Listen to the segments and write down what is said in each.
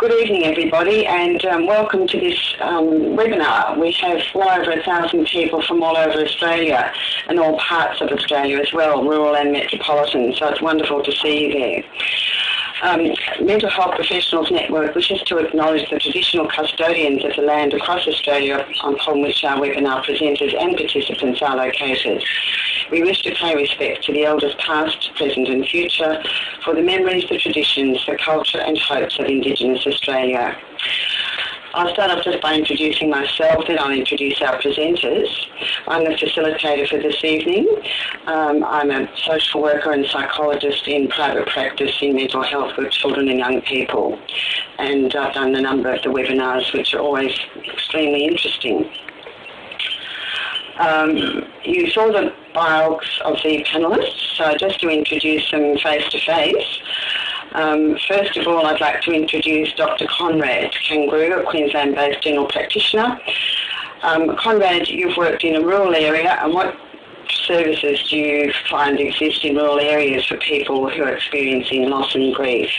Good evening, everybody, and um, welcome to this um, webinar. We have well over a thousand people from all over Australia and all parts of Australia as well, rural and metropolitan, so it's wonderful to see you there. Um, Mental Health Professionals Network wishes to acknowledge the traditional custodians of the land across Australia upon which our webinar presenters and participants are located. We wish to pay respect to the elders past, present and future for the memories, the traditions, the culture and hopes of Indigenous Australia. I'll start off just by introducing myself, then I'll introduce our presenters. I'm the facilitator for this evening. Um, I'm a social worker and psychologist in private practice in mental health with children and young people. And I've done a number of the webinars which are always extremely interesting. Um, you saw the bios of the panellists, so just to introduce them face to face. Um, first of all, I'd like to introduce Dr. Conrad Kangru, a Queensland-based general practitioner. Um, Conrad, you've worked in a rural area, and what services do you find exist in rural areas for people who are experiencing loss and grief?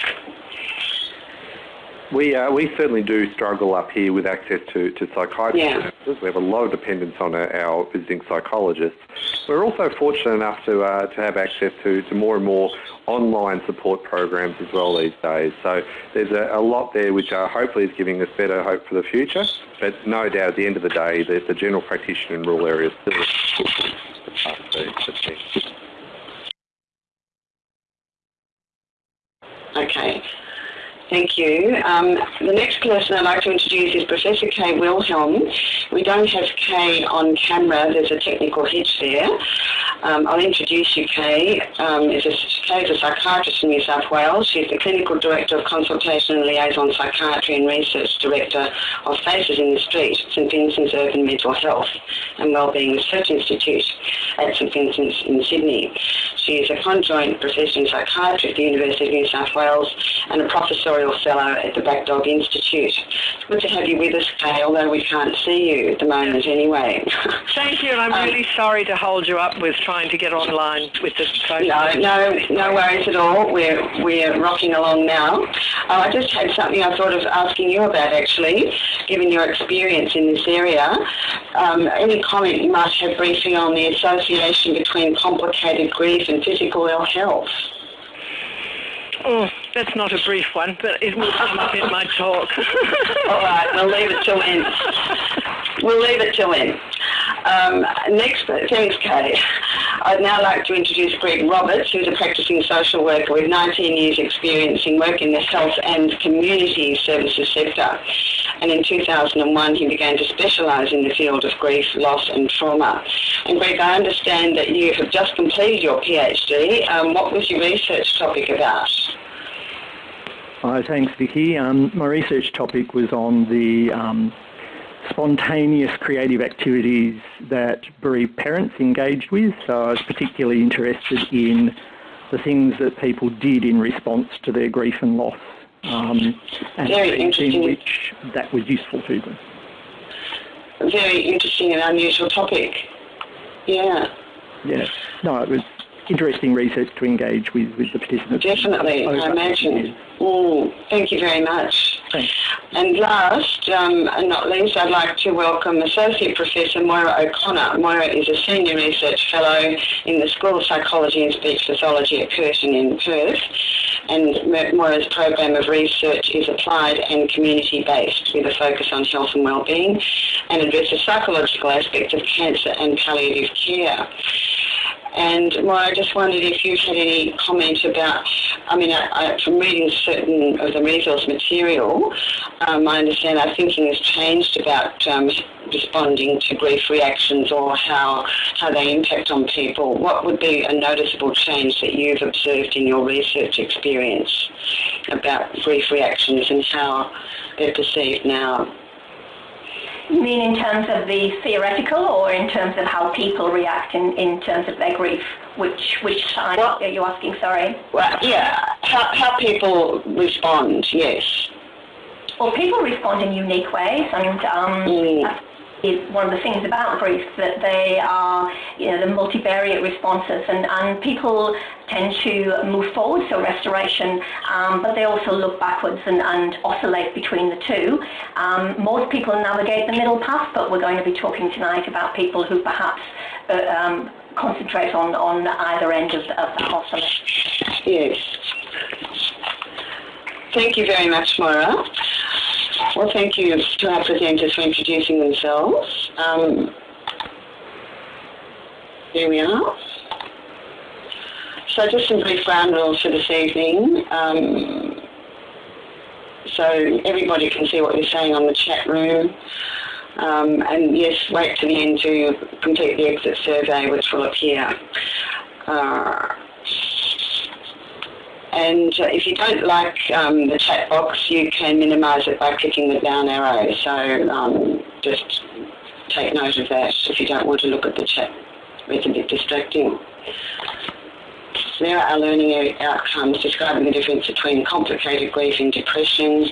We uh, we certainly do struggle up here with access to, to psychiatry Yeah. services. We have a lot of dependence on our, our visiting psychologists. We're also fortunate enough to uh, to have access to, to more and more online support programs as well these days. So there's a, a lot there which uh, hopefully is giving us better hope for the future. But no doubt at the end of the day, the, the general practitioner in rural areas still uh, the, the team. Okay. Thank you. Um, the next person I'd like to introduce is Professor Kay Wilhelm. We don't have Kay on camera. There's a technical hitch there. Um, I'll introduce you, Kay. Um, Kay is a psychiatrist in New South Wales. She's the Clinical Director of Consultation and Liaison Psychiatry and Research Director of Faces in the Street, St Vincent's Urban Mental Health and Wellbeing Research Institute at St Vincent's in Sydney. She is a conjoint professor in psychiatry at the University of New South Wales and a professorial fellow at the Black Dog Institute. It's good to have you with us, Kay, although we can't see you at the moment anyway. Thank you, and I'm Um, really sorry to hold you up with trying to get online with this phone. No, no, no worries at all. We're we're rocking along now. Oh, I just had something I thought of asking you about actually, given your experience in this area. Um, any comment you might have briefly on the association between complicated grief and physical ill health? Oh, that's not a brief one, but it will come up in my talk. All right, we'll leave it till then. We'll leave it till then. Um, next, thanks, Kay. I'd now like to introduce Greg Roberts, who's a practicing social worker with 19 years experience in work in the health and community services sector. And in 2001, he began to specialise in the field of grief, loss and trauma. And Greg, I understand that you have just completed your PhD. Um, what was your research topic about? Hi, thanks, Vicky. Um, my research topic was on the um, spontaneous creative activities that bereaved parents engaged with. So I was particularly interested in the things that people did in response to their grief and loss, um, and Very in which that was useful to them. Very interesting and unusual topic. Yeah. Yeah, no, it was interesting research to engage with, with the participants. Definitely, over I imagine. Mm, thank you very much. Thanks. And last, um, and not least, I'd like to welcome Associate Professor Moira O'Connor. Moira is a Senior Research Fellow in the School of Psychology and Speech Pathology at Curtin in Perth. And Moira's program of research is applied and community-based with a focus on health and well-being and addresses psychological aspects of cancer and palliative care. And I just wondered if you had any comment about, I mean, I, I, from reading certain of the resource material, um, I understand our thinking has changed about um, responding to grief reactions or how, how they impact on people. What would be a noticeable change that you've observed in your research experience about grief reactions and how they're perceived now? You mean in terms of the theoretical or in terms of how people react in, in terms of their grief? Which which side Well- are you asking, sorry? Well, yeah, how, how people respond, yes. Well, people respond in unique ways and um, Mm. Is one of the things about grief that they are, you know, the multivariate responses, and, and people tend to move forward, so restoration, um, but they also look backwards and, and oscillate between the two. Um, most people navigate the middle path, but we're going to be talking tonight about people who perhaps uh, um, concentrate on, on either end of, of that oscillation. Yes. Thank you very much, Moira. Well, thank you to our presenters for introducing themselves. Um, here we are. So just some brief ground rules for this evening. Um, so everybody can see what you're saying on the chat room. Um, and yes, wait to the end to complete the exit survey, which will appear. Uh, and if you don't like um, the chat box, you can minimise it by clicking the down arrow. So um, just take note of that if you don't want to look at the chat. It's a bit distracting. There are learning outcomes describing the difference between complicated grief and depression,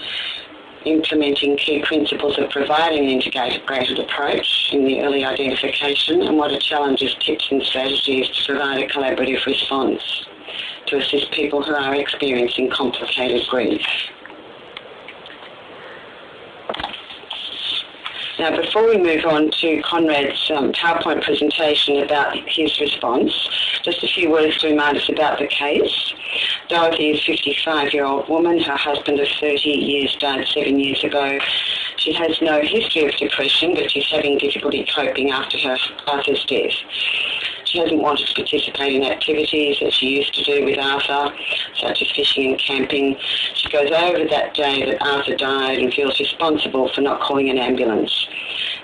implementing key principles of providing an integrated approach in the early identification, and what are challenges, tips and strategies to provide a collaborative response to assist people who are experiencing complicated grief. Now, before we move on to Conrad's um, PowerPoint presentation about his response, just a few words to remind us about the case. Dorothy is a 55-year-old woman. Her husband of 30 years died seven years ago. She has no history of depression, but she's having difficulty coping after her father's death. She hasn't wanted to participate in activities that she used to do with Arthur, such as fishing and camping. She goes over that day that Arthur died and feels responsible for not calling an ambulance.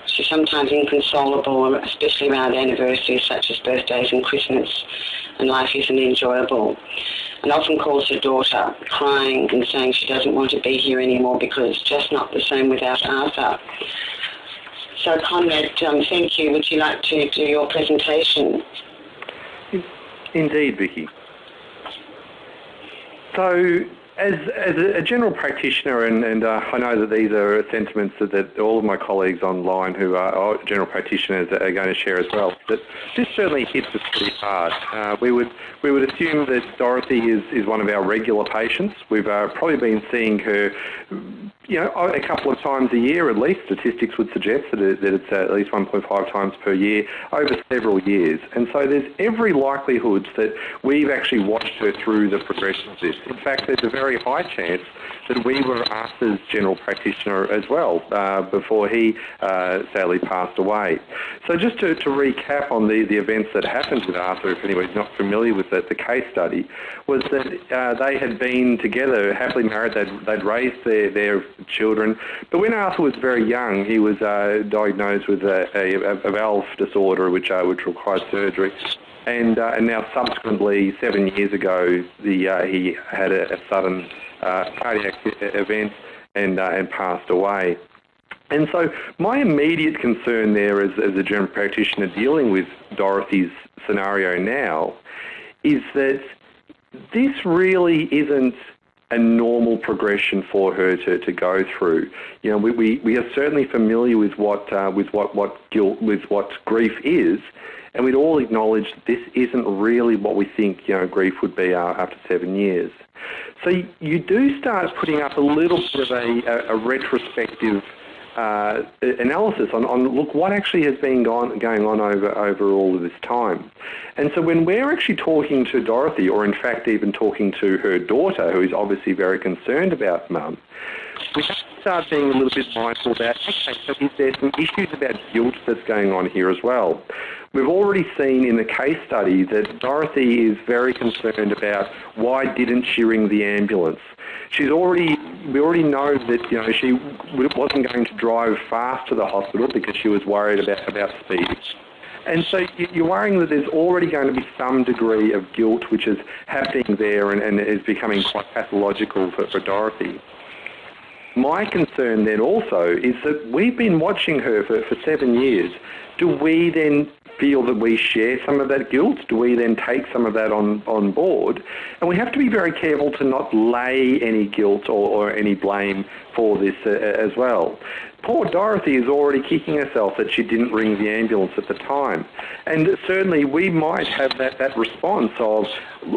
She's sometimes inconsolable, especially around anniversaries such as birthdays and Christmas, and life isn't enjoyable. And often calls her daughter, crying and saying she doesn't want to be here anymore because it's just not the same without Arthur. So Conrad, um, thank you. Would you like to do your presentation? Indeed, Vicky. So as, as a general practitioner, and, and uh, I know that these are sentiments that, that, all of my colleagues online who are general practitioners are going to share as well, that this certainly hits us pretty hard. Uh, we would we would assume that Dorothy is, is one of our regular patients. We've uh, probably been seeing her you know, a couple of times a year at least. Statistics would suggest that, it, that it's at least 1.5 times per year over several years. And so there's every likelihood that we've actually watched her through the progression of this. In fact, there's a very high chance that we were Arthur's general practitioner as well uh, before he uh, sadly passed away. So just to, to, recap on the, the events that happened with Arthur, if anybody's not familiar with the, the case study, was that uh, they had been together, happily married, they'd, they'd raised their, their children. But when Arthur was very young, he was uh, diagnosed with a, a, a, valve disorder which, uh, which required surgery. And, uh, and now subsequently, seven years ago, the, uh, he had a, a sudden uh, cardiac event and, uh, and passed away. And so my immediate concern there as, as a general practitioner dealing with Dorothy's scenario now is that this really isn't a normal progression for her to, to go through. You know, we, we, we are certainly familiar with what uh, with what, what guilt with what grief is, and we'd all acknowledge that this isn't really what we think you know grief would be uh, after seven years. So you, do start putting up a little bit of a, a retrospective uh, analysis on, on, look what actually has been gone, going on over over all of this time. And so when we're actually talking to Dorothy, or in fact even talking to her daughter, who is obviously very concerned about mum, we have to start being a little bit mindful about, okay, so is there some issues about guilt that's going on here as well? We've already seen in the case study that Dorothy is very concerned about why didn't she ring the ambulance? She's already, we already know that, you know, she wasn't going to drive fast to the hospital because she was worried about, about speed. And so you're worrying that there's already going to be some degree of guilt which is happening there and, and is becoming quite pathological for, for Dorothy. My concern then also is that we've been watching her for, for seven years. Do we then feel that we share some of that guilt? Do we then take some of that on, on board? And we have to be very careful to not lay any guilt or, or any blame for this uh, as well. Poor Dorothy is already kicking herself that she didn't ring the ambulance at the time. And certainly we might have that, that response of,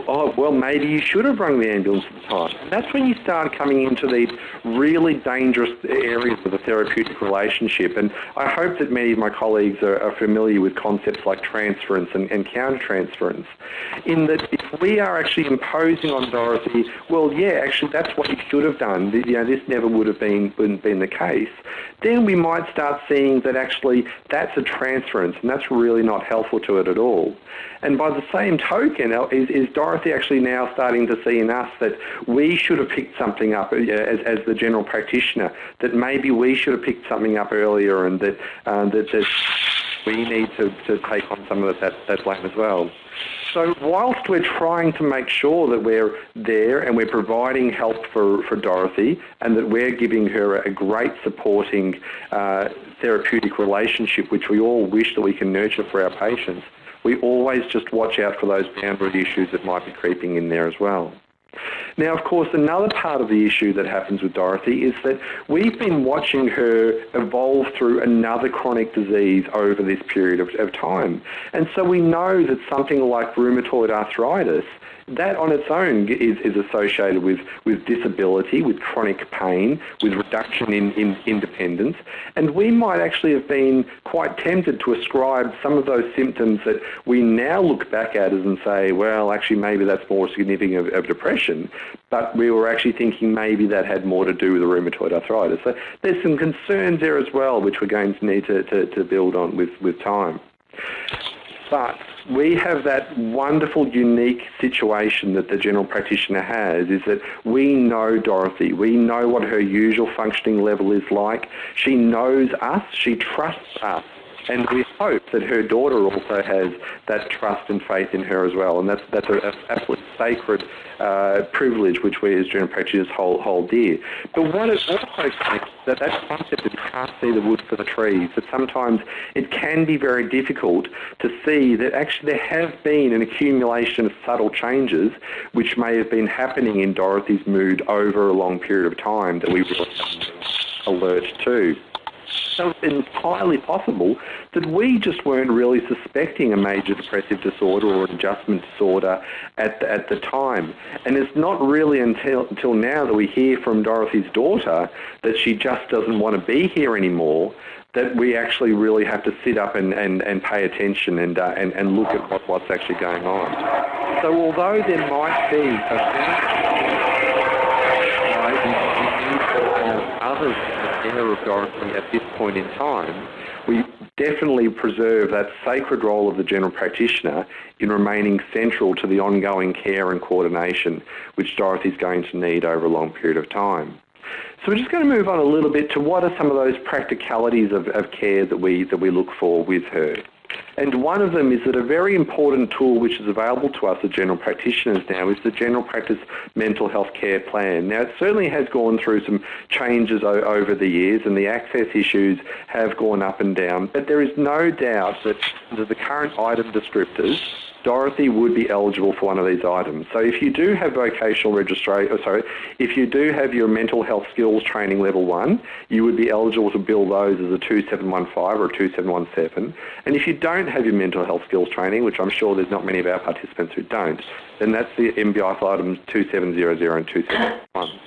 oh, well, maybe you should have rung the ambulance at the time. And that's when you start coming into these really dangerous areas of the therapeutic relationship. And I hope that many of my colleagues are, are familiar with concepts like transference and, and countertransference, in that if we are actually imposing on Dorothy, well, yeah, actually that's what you should have done, you know, this never would have been, been, been the case, then we might start seeing that actually that's a transference and that's really not helpful to it at all. And by the same token, is, is Dorothy actually now starting to see in us that we should have picked something up uh, as, as the general practitioner, that maybe we should have picked something up earlier and that, uh, that, that we need to, to take on some of that, that blame as well. So whilst we're trying to make sure that we're there and we're providing help for, for Dorothy and that we're giving her a great supporting uh, therapeutic relationship which we all wish that we can nurture for our patients, we always just watch out for those boundary issues that might be creeping in there as well. Now, of course, another part of the issue that happens with Dorothy is that we've been watching her evolve through another chronic disease over this period of, of time. And so we know that something like rheumatoid arthritis that on its own is, is associated with, with disability, with chronic pain, with reduction in, in independence. And we might actually have been quite tempted to ascribe some of those symptoms that we now look back at as and say, well, actually maybe that's more significant of, of depression. But we were actually thinking maybe that had more to do with the rheumatoid arthritis. So there's some concerns there as well, which we're going to need to, to, to build on with, with time. But we have that wonderful, unique situation that the general practitioner has is that we know Dorothy. We know what her usual functioning level is like. She knows us. She trusts us. And we hope that her daughter also has that trust and faith in her as well. And that's, that's an absolutely sacred uh, privilege which we as general practitioners hold, hold dear. But what it also takes that that concept of can't see the wood for the trees, that sometimes it can be very difficult to see that actually there have been an accumulation of subtle changes which may have been happening in Dorothy's mood over a long period of time that we really alert to. So it's entirely possible that we just weren't really suspecting a major depressive disorder or an adjustment disorder at the, at the time. And it's not really until, until now that we hear from Dorothy's daughter that she just doesn't want to be here anymore that we actually really have to sit up and, and, and pay attention and, uh, and, and look at what, what's actually going on. So although there might be a of Dorothy at this point in time, we definitely preserve that sacred role of the general practitioner in remaining central to the ongoing care and coordination which Dorothy is going to need over a long period of time. So we're just going to move on a little bit to what are some of those practicalities of, of care that we, that we look for with her. And one of them is that a very important tool which is available to us as general practitioners now is the General Practice Mental Health Care Plan. Now, it certainly has gone through some changes over the years and the access issues have gone up and down, but there is no doubt that the current item descriptors Dorothy would be eligible for one of these items. So if you do have vocational registration, oh, sorry, if you do have your mental health skills training level one, you would be eligible to bill those as a 2715 or a 2717. And if you don't have your mental health skills training, which I'm sure there's not many of our participants who don't, then that's the MBI items 2700 and 2711.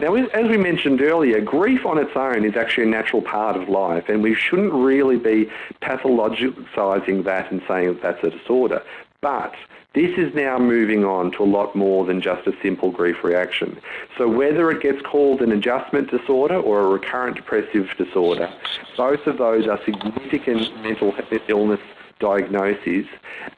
Now, as we mentioned earlier, grief on its own is actually a natural part of life, and we shouldn't really be pathologicising that and saying that that's a disorder. But this is now moving on to a lot more than just a simple grief reaction. So whether it gets called an adjustment disorder or a recurrent depressive disorder, both of those are significant mental illness diagnoses.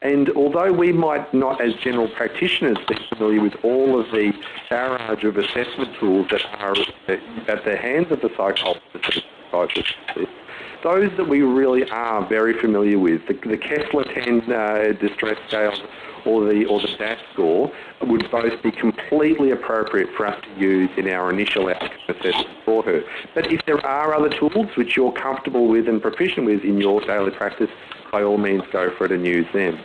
And although we might not, as general practitioners, be familiar with all of the barrage of assessment tools that are at the hands of the psychologist, those that we really are very familiar with, the, the Kessler 10 uh, distress scale or the, or the DASS score would both be completely appropriate for us to use in our initial outcome assessment for her. But if there are other tools which you're comfortable with and proficient with in your daily practice, by all means go for it and use them.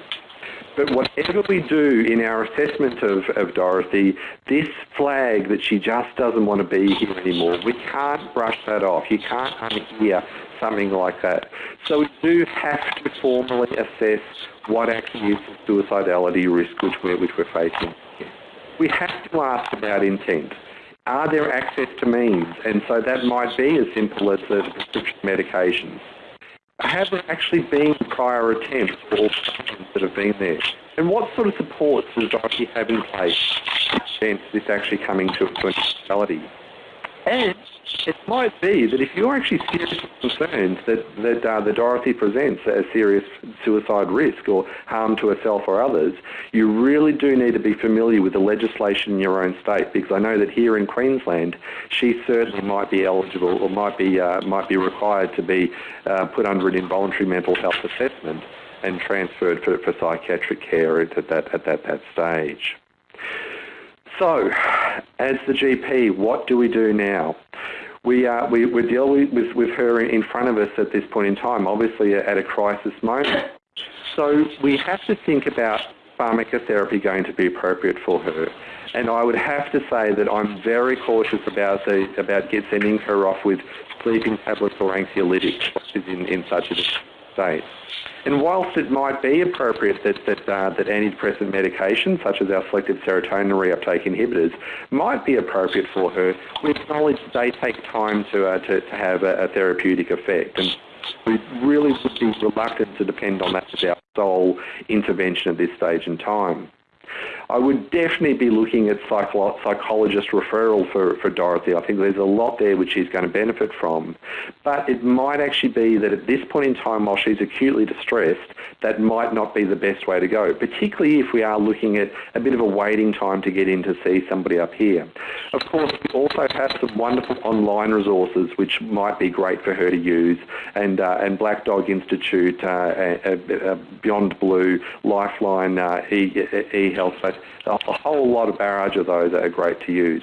But whatever we do in our assessment of, of Dorothy, this flag that she just doesn't want to be here anymore, we can't brush that off. You can't unhear something like that. So we do have to formally assess what actually is the suicidality risk which we're, which we're facing. We have to ask about intent. Are there access to means? And so that might be as simple as the prescription medications. Have there actually been prior attempts or that have been there? And what sort of supports does Dorothy have in place to this actually coming to, an reality? And it might be that if you're actually seriously concerned that, that uh, the Dorothy presents a serious suicide risk or harm to herself or others, you really do need to be familiar with the legislation in your own state because I know that here in Queensland, she certainly might be eligible or might be, uh, might be required to be uh, put under an involuntary mental health assessment and transferred for, for psychiatric care at that, at that, that stage. So, as the GP, what do we do now? We, uh, we, we're dealing with, with her in front of us at this point in time, obviously at a crisis moment. So we have to think about pharmacotherapy going to be appropriate for her. And I would have to say that I'm very cautious about the, about sending her off with sleeping tablets or anxiolytics in, in such a state. And whilst it might be appropriate that, that, uh, that antidepressant medications, such as our selective serotonin reuptake inhibitors, might be appropriate for her, we acknowledge they take time to, uh, to, to, have a, a, therapeutic effect. And we really would be reluctant to depend on that as our sole intervention at this stage in time. I would definitely be looking at psycho psychologist referral for, for Dorothy. I think there's a lot there which she's going to benefit from. But it might actually be that at this point in time, while she's acutely distressed, that might not be the best way to go, particularly if we are looking at a bit of a waiting time to get in to see somebody up here. Of course, we also have some wonderful online resources which might be great for her to use, and, uh, and Black Dog Institute, uh, uh, Beyond Blue, Lifeline, uh, e-health. E a whole lot of barrage of those that are great to use.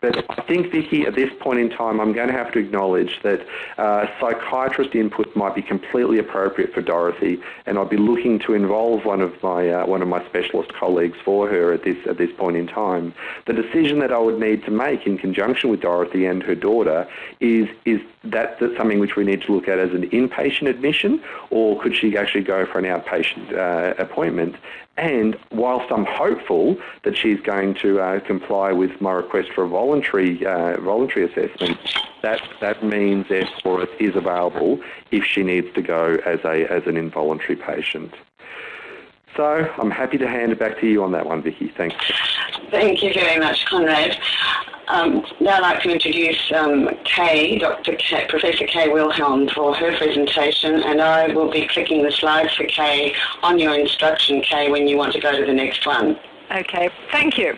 But I think, Vicky, at this point in time, I'm going to have to acknowledge that uh, psychiatrist input might be completely appropriate for Dorothy, and I'd be looking to involve one of my uh, one of my specialist colleagues for her at this at this point in time. The decision that I would need to make in conjunction with Dorothy and her daughter is is that that's something which we need to look at as an inpatient admission, or could she actually go for an outpatient uh, appointment? And whilst I'm hopeful that she's going to uh, comply with my request for a voluntary uh, voluntary assessment, that that means therefore is available if she needs to go as a as an involuntary patient. So I'm happy to hand it back to you on that one, Vicky. Thanks. Thank you very much, Conrad. Um, now I'd like to introduce um, Kay, Dr. Kay, Professor Kay Wilhelm for her presentation and I will be clicking the slides for Kay on your instruction, Kay, when you want to go to the next one. Okay, thank you.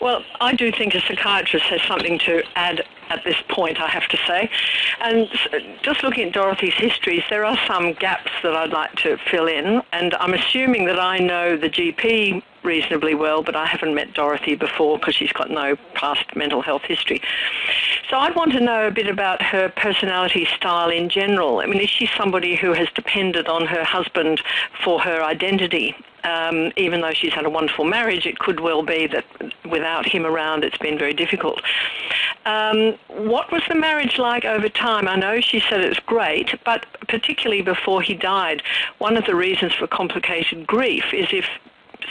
Well, I do think a psychiatrist has something to add at this point, I have to say. And just looking at Dorothy's histories, there are some gaps that I'd like to fill in. And I'm assuming that I know the GP reasonably well, but I haven't met Dorothy before because she's got no past mental health history. So I'd want to know a bit about her personality style in general. I mean, is she somebody who has depended on her husband for her identity? Um, even though she's had a wonderful marriage, it could well be that without him around, it's been very difficult. Um, what was the marriage like over time? I know she said it was great, but particularly before he died, one of the reasons for complicated grief is if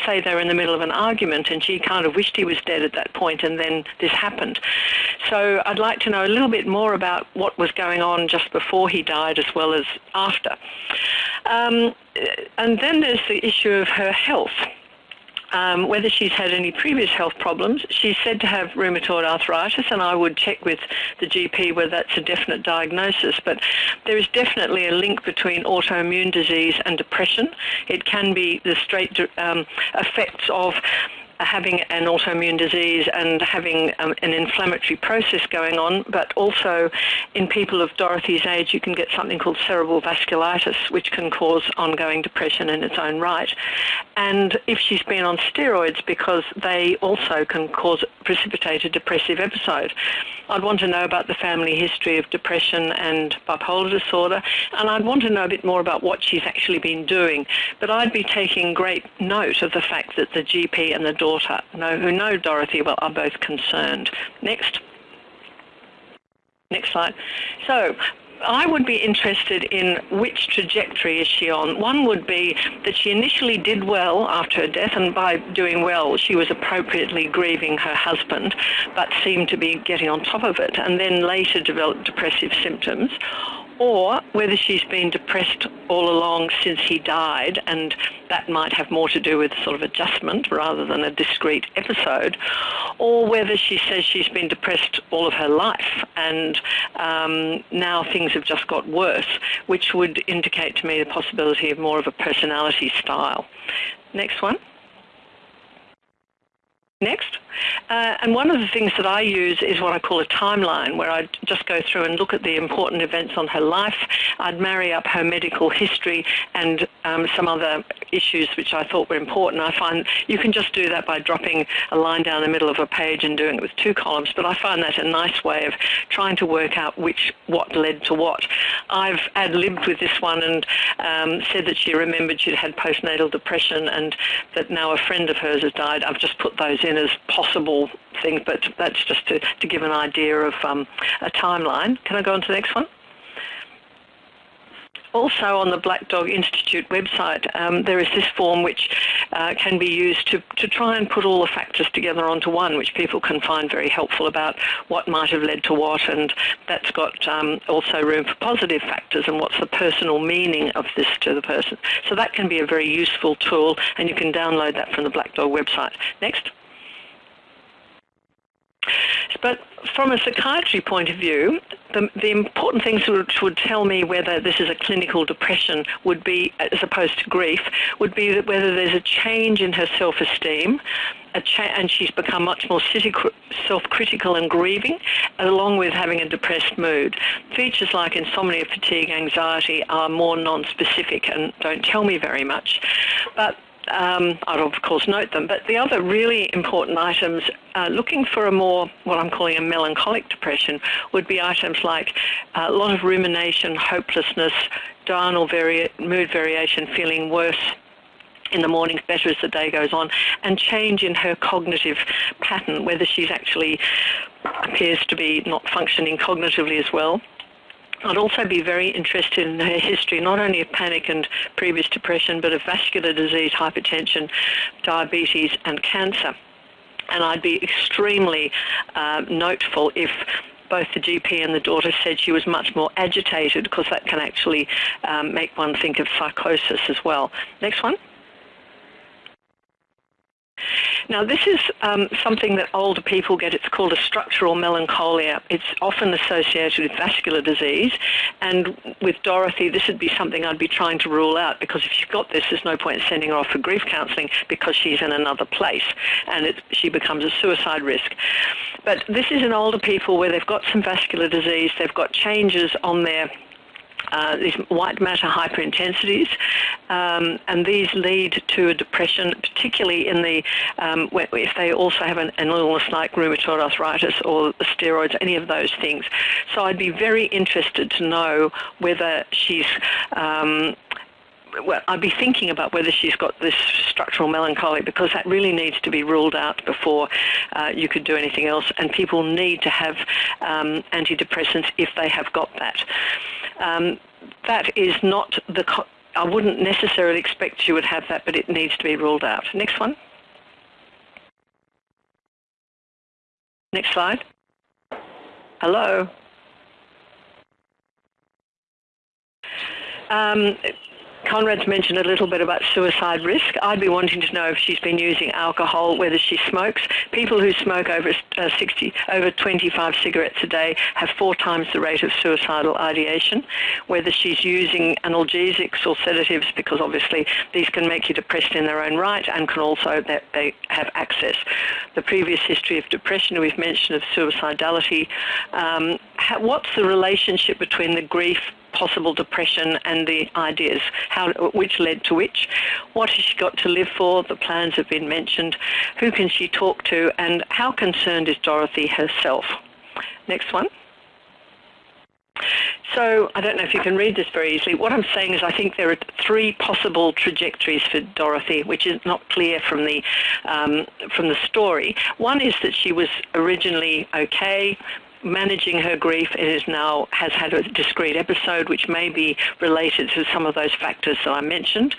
say they were in the middle of an argument and she kind of wished he was dead at that point and then this happened. So I'd like to know a little bit more about what was going on just before he died as well as after. Um, and then there's the issue of her health um, whether she's had any previous health problems. She's said to have rheumatoid arthritis, and I would check with the GP whether that's a definite diagnosis. But there is definitely a link between autoimmune disease and depression. It can be the straight um, effects of having an autoimmune disease and having um, an inflammatory process going on, but also in people of Dorothy's age, you can get something called cerebral vasculitis, which can cause ongoing depression in its own right. And if she's been on steroids, because they also can cause precipitate a depressive episode. I'd want to know about the family history of depression and bipolar disorder, and I'd want to know a bit more about what she's actually been doing. But I'd be taking great note of the fact that the GP and the daughter know, who know Dorothy well are both concerned. Next. Next slide. So I would be interested in which trajectory is she on. One would be that she initially did well after her death, and by doing well, she was appropriately grieving her husband, but seemed to be getting on top of it, and then later developed depressive symptoms or whether she's been depressed all along since he died, and that might have more to do with sort of adjustment rather than a discrete episode, or whether she says she's been depressed all of her life and um, now things have just got worse, which would indicate to me the possibility of more of a personality style. Next one. Next. Uh, and one of the things that I use is what I call a timeline, where I'd just go through and look at the important events on her life. I'd marry up her medical history and um, some other issues which I thought were important. I find you can just do that by dropping a line down the middle of a page and doing it with two columns, but I find that a nice way of trying to work out which what led to what. I've ad-libbed with this one and um, said that she remembered she'd had postnatal depression and that now a friend of hers has died. I've just put those in as possible things, but that's just to, to give an idea of um, a timeline. Can I go on to the next one? Also on the Black Dog Institute website, um, there is this form which uh, can be used to, to try and put all the factors together onto one, which people can find very helpful about what might have led to what, and that's got um, also room for positive factors and what's the personal meaning of this to the person. So that can be a very useful tool, and you can download that from the Black Dog website. Next. But from a psychiatry point of view, the, the important things which would tell me whether this is a clinical depression would be, as opposed to grief, would be that whether there's a change in her self-esteem, cha- and she's become much more self-critical and grieving, along with having a depressed mood. Features like insomnia, fatigue, anxiety are more non-specific and don't tell me very much. But um, I'd of course note them. But the other really important items, uh, looking for a more, what I'm calling a melancholic depression, would be items like uh, a lot of rumination, hopelessness, diurnal vari- mood variation, feeling worse in the mornings better as the day goes on, and change in her cognitive pattern, whether she's actually appears to be not functioning cognitively as well. I'd also be very interested in her history, not only of panic and previous depression, but of vascular disease, hypertension, diabetes, and cancer. And I'd be extremely uh, noteful if both the GP and the daughter said she was much more agitated because that can actually um, make one think of psychosis as well. Next one. Now, this is um, something that older people get. It's called a structural melancholia. It's often associated with vascular disease. And with Dorothy, this would be something I'd be trying to rule out because if she's got this, there's no point in sending her off for grief counselling because she's in another place and it, she becomes a suicide risk. But this is in older people where they've got some vascular disease, they've got changes on their uh, these white matter hyperintensities, um, and these lead to a depression, particularly in the um, if they also have an, an, illness like rheumatoid arthritis or steroids, any of those things. So I'd be very interested to know whether she's um, well, I'd be thinking about whether she's got this structural melancholy because that really needs to be ruled out before uh, you could do anything else. And people need to have um, antidepressants if they have got that. Um, that is not the. Co- I wouldn't necessarily expect you would have that, but it needs to be ruled out. Next one. Next slide. Hello. Um, Conrad's mentioned a little bit about suicide risk. I'd be wanting to know if she's been using alcohol, whether she smokes. People who smoke over uh, 60, over 25 cigarettes a day have four times the rate of suicidal ideation. Whether she's using analgesics or sedatives, because obviously these can make you depressed in their own right and can also that they have access. The previous history of depression we've mentioned of suicidality. Um, what's the relationship between the grief possible depression and the ideas, how, which led to which. What has she got to live for? The plans have been mentioned. Who can she talk to? And how concerned is Dorothy herself? Next one. So I don't know if you can read this very easily. What I'm saying is I think there are three possible trajectories for Dorothy, which is not clear from the um, from the story. One is that she was originally okay, managing her grief it is now has had a discrete episode which may be related to some of those factors that I mentioned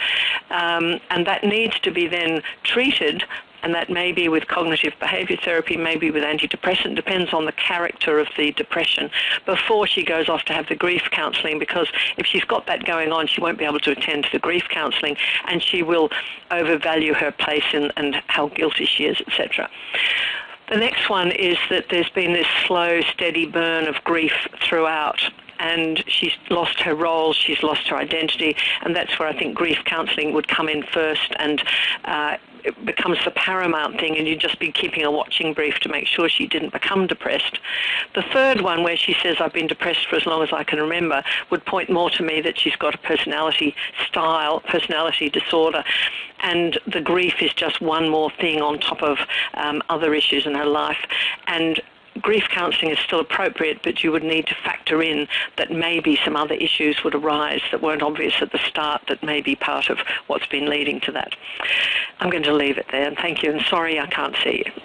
um, and that needs to be then treated and that may be with cognitive behavior therapy, maybe with antidepressant, depends on the character of the depression, before she goes off to have the grief counselling because if she's got that going on, she won't be able to attend to the grief counselling and she will overvalue her place in, and how guilty she is, etc. The next one is that there's been this slow, steady burn of grief throughout and she's lost her role, she's lost her identity, and that's where I think grief counselling would come in first and uh, it becomes the paramount thing and you'd just be keeping a watching brief to make sure she didn't become depressed. The third one where she says I've been depressed for as long as I can remember would point more to me that she's got a personality style, personality disorder and the grief is just one more thing on top of um, other issues in her life and grief counselling is still appropriate, but you would need to factor in that maybe some other issues would arise that weren't obvious at the start that may be part of what's been leading to that. I'm going to leave it there, and thank you, and sorry I can't see you.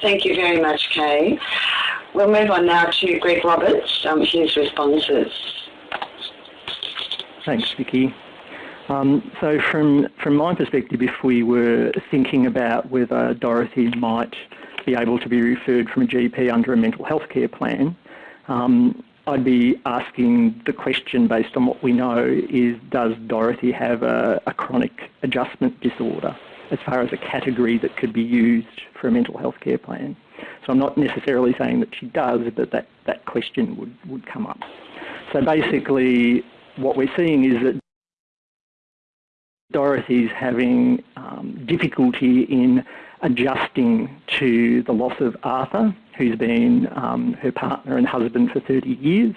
Thank you very much, Kay. We'll move on now to Greg Roberts, um, his responses. Thanks, Vicky. Um, so from, from my perspective, if we were thinking about whether Dorothy might be able to be referred from a GP under a mental health care plan, um, I'd be asking the question based on what we know is does Dorothy have a, a, chronic adjustment disorder as far as a category that could be used for a mental health care plan. So I'm not necessarily saying that she does, but that, that question would, would come up. So basically what we're seeing is that Dorothy's having um, difficulty in adjusting to the loss of Arthur, who's been um, her partner and husband for 30 years.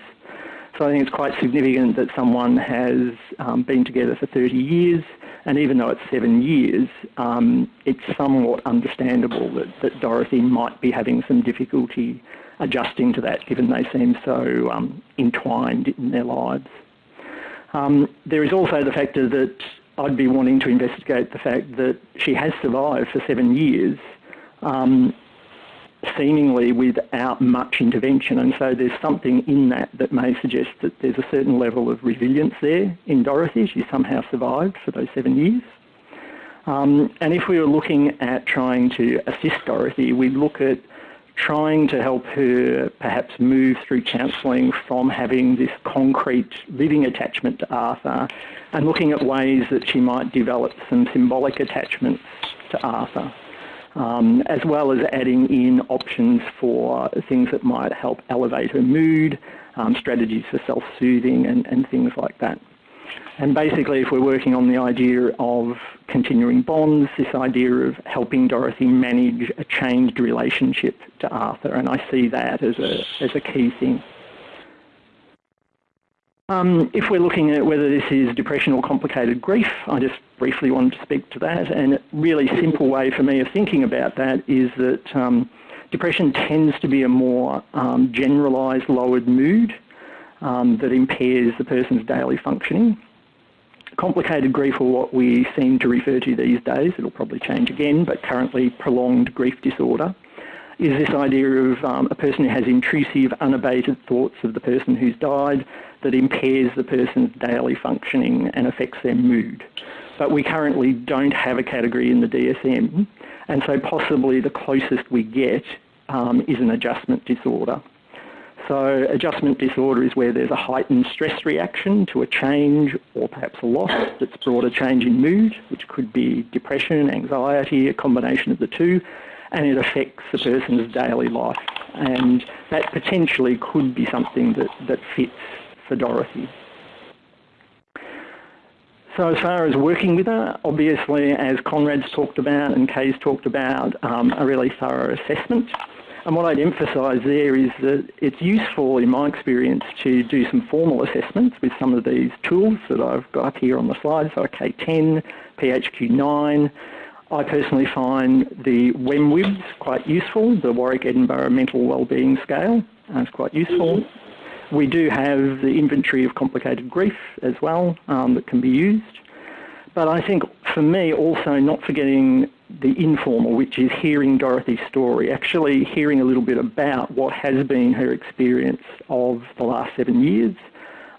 So I think it's quite significant that someone has um, been together for 30 years, and even though it's seven years, um, it's somewhat understandable that, that, Dorothy might be having some difficulty adjusting to that, given they seem so um, entwined in their lives. Um, there is also the factor that I'd be wanting to investigate the fact that she has survived for seven years, um, seemingly without much intervention. And so there's something in that that may suggest that there's a certain level of resilience there in Dorothy. She somehow survived for those seven years. Um, and if we were looking at trying to assist Dorothy, we'd look at trying to help her perhaps move through counselling from having this concrete living attachment to Arthur and looking at ways that she might develop some symbolic attachments to Arthur, um, as well as adding in options for things that might help elevate her mood, um, strategies for self-soothing and, and things like that. And basically, if we're working on the idea of continuing bonds, this idea of helping Dorothy manage a changed relationship to Arthur, and I see that as a, as a key thing. Um, if we're looking at whether this is depression or complicated grief, I just briefly wanted to speak to that. And a really simple way for me of thinking about that is that um, depression tends to be a more um, generalised lowered mood um, that impairs the person's daily functioning. Complicated grief, or what we seem to refer to these days, it'll probably change again, but currently prolonged grief disorder, is this idea of um, a person who has intrusive, unabated thoughts of the person who's died that impairs the person's daily functioning and affects their mood. But we currently don't have a category in the DSM, and so possibly the closest we get um, is an adjustment disorder. So adjustment disorder is where there's a heightened stress reaction to a change or perhaps a loss that's brought a change in mood, which could be depression, anxiety, a combination of the two, and it affects the person's daily life. And that potentially could be something that, that fits for Dorothy. So as far as working with her, obviously, as Conrad's talked about and Kay's talked about, um, a really thorough assessment. And what I'd emphasise there is that it's useful, in my experience, to do some formal assessments with some of these tools that I've got up here on the slide, so K10, PHQ9, I personally find the WEMWBS quite useful, the Warwick Edinburgh Mental Wellbeing Scale. It's quite useful. We do have the inventory of complicated grief as well um, that can be used. But I think for me also not forgetting the informal, which is hearing Dorothy's story, actually hearing a little bit about what has been her experience of the last seven years,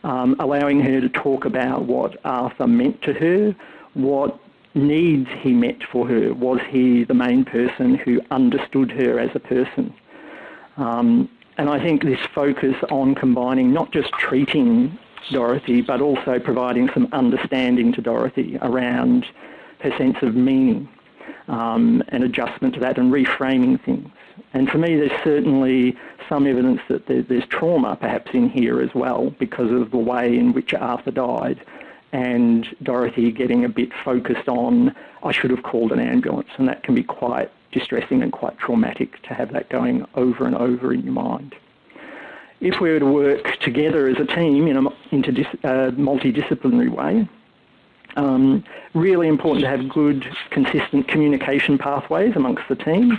um, allowing her to talk about what Arthur meant to her, what needs he met for her? Was he the main person who understood her as a person? Um, and I think this focus on combining not just treating Dorothy, but also providing some understanding to Dorothy around her sense of meaning um, and adjustment to that and reframing things. And for me, there's certainly some evidence that there's trauma perhaps in here as well because of the way in which Arthur died and Dorothy getting a bit focused on, I should have called an ambulance, and that can be quite distressing and quite traumatic to have that going over and over in your mind. If we were to work together as a team in a uh, multidisciplinary way, um, really important to have good, consistent communication pathways amongst the team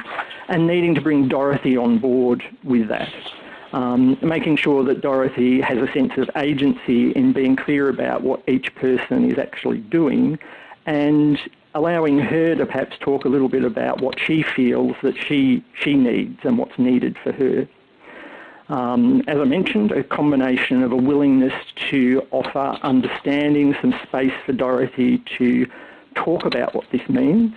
and needing to bring Dorothy on board with that um, making sure that Dorothy has a sense of agency in being clear about what each person is actually doing and allowing her to perhaps talk a little bit about what she feels that she, she needs and what's needed for her. Um, as I mentioned, a combination of a willingness to offer understanding, some space for Dorothy to talk about what this means,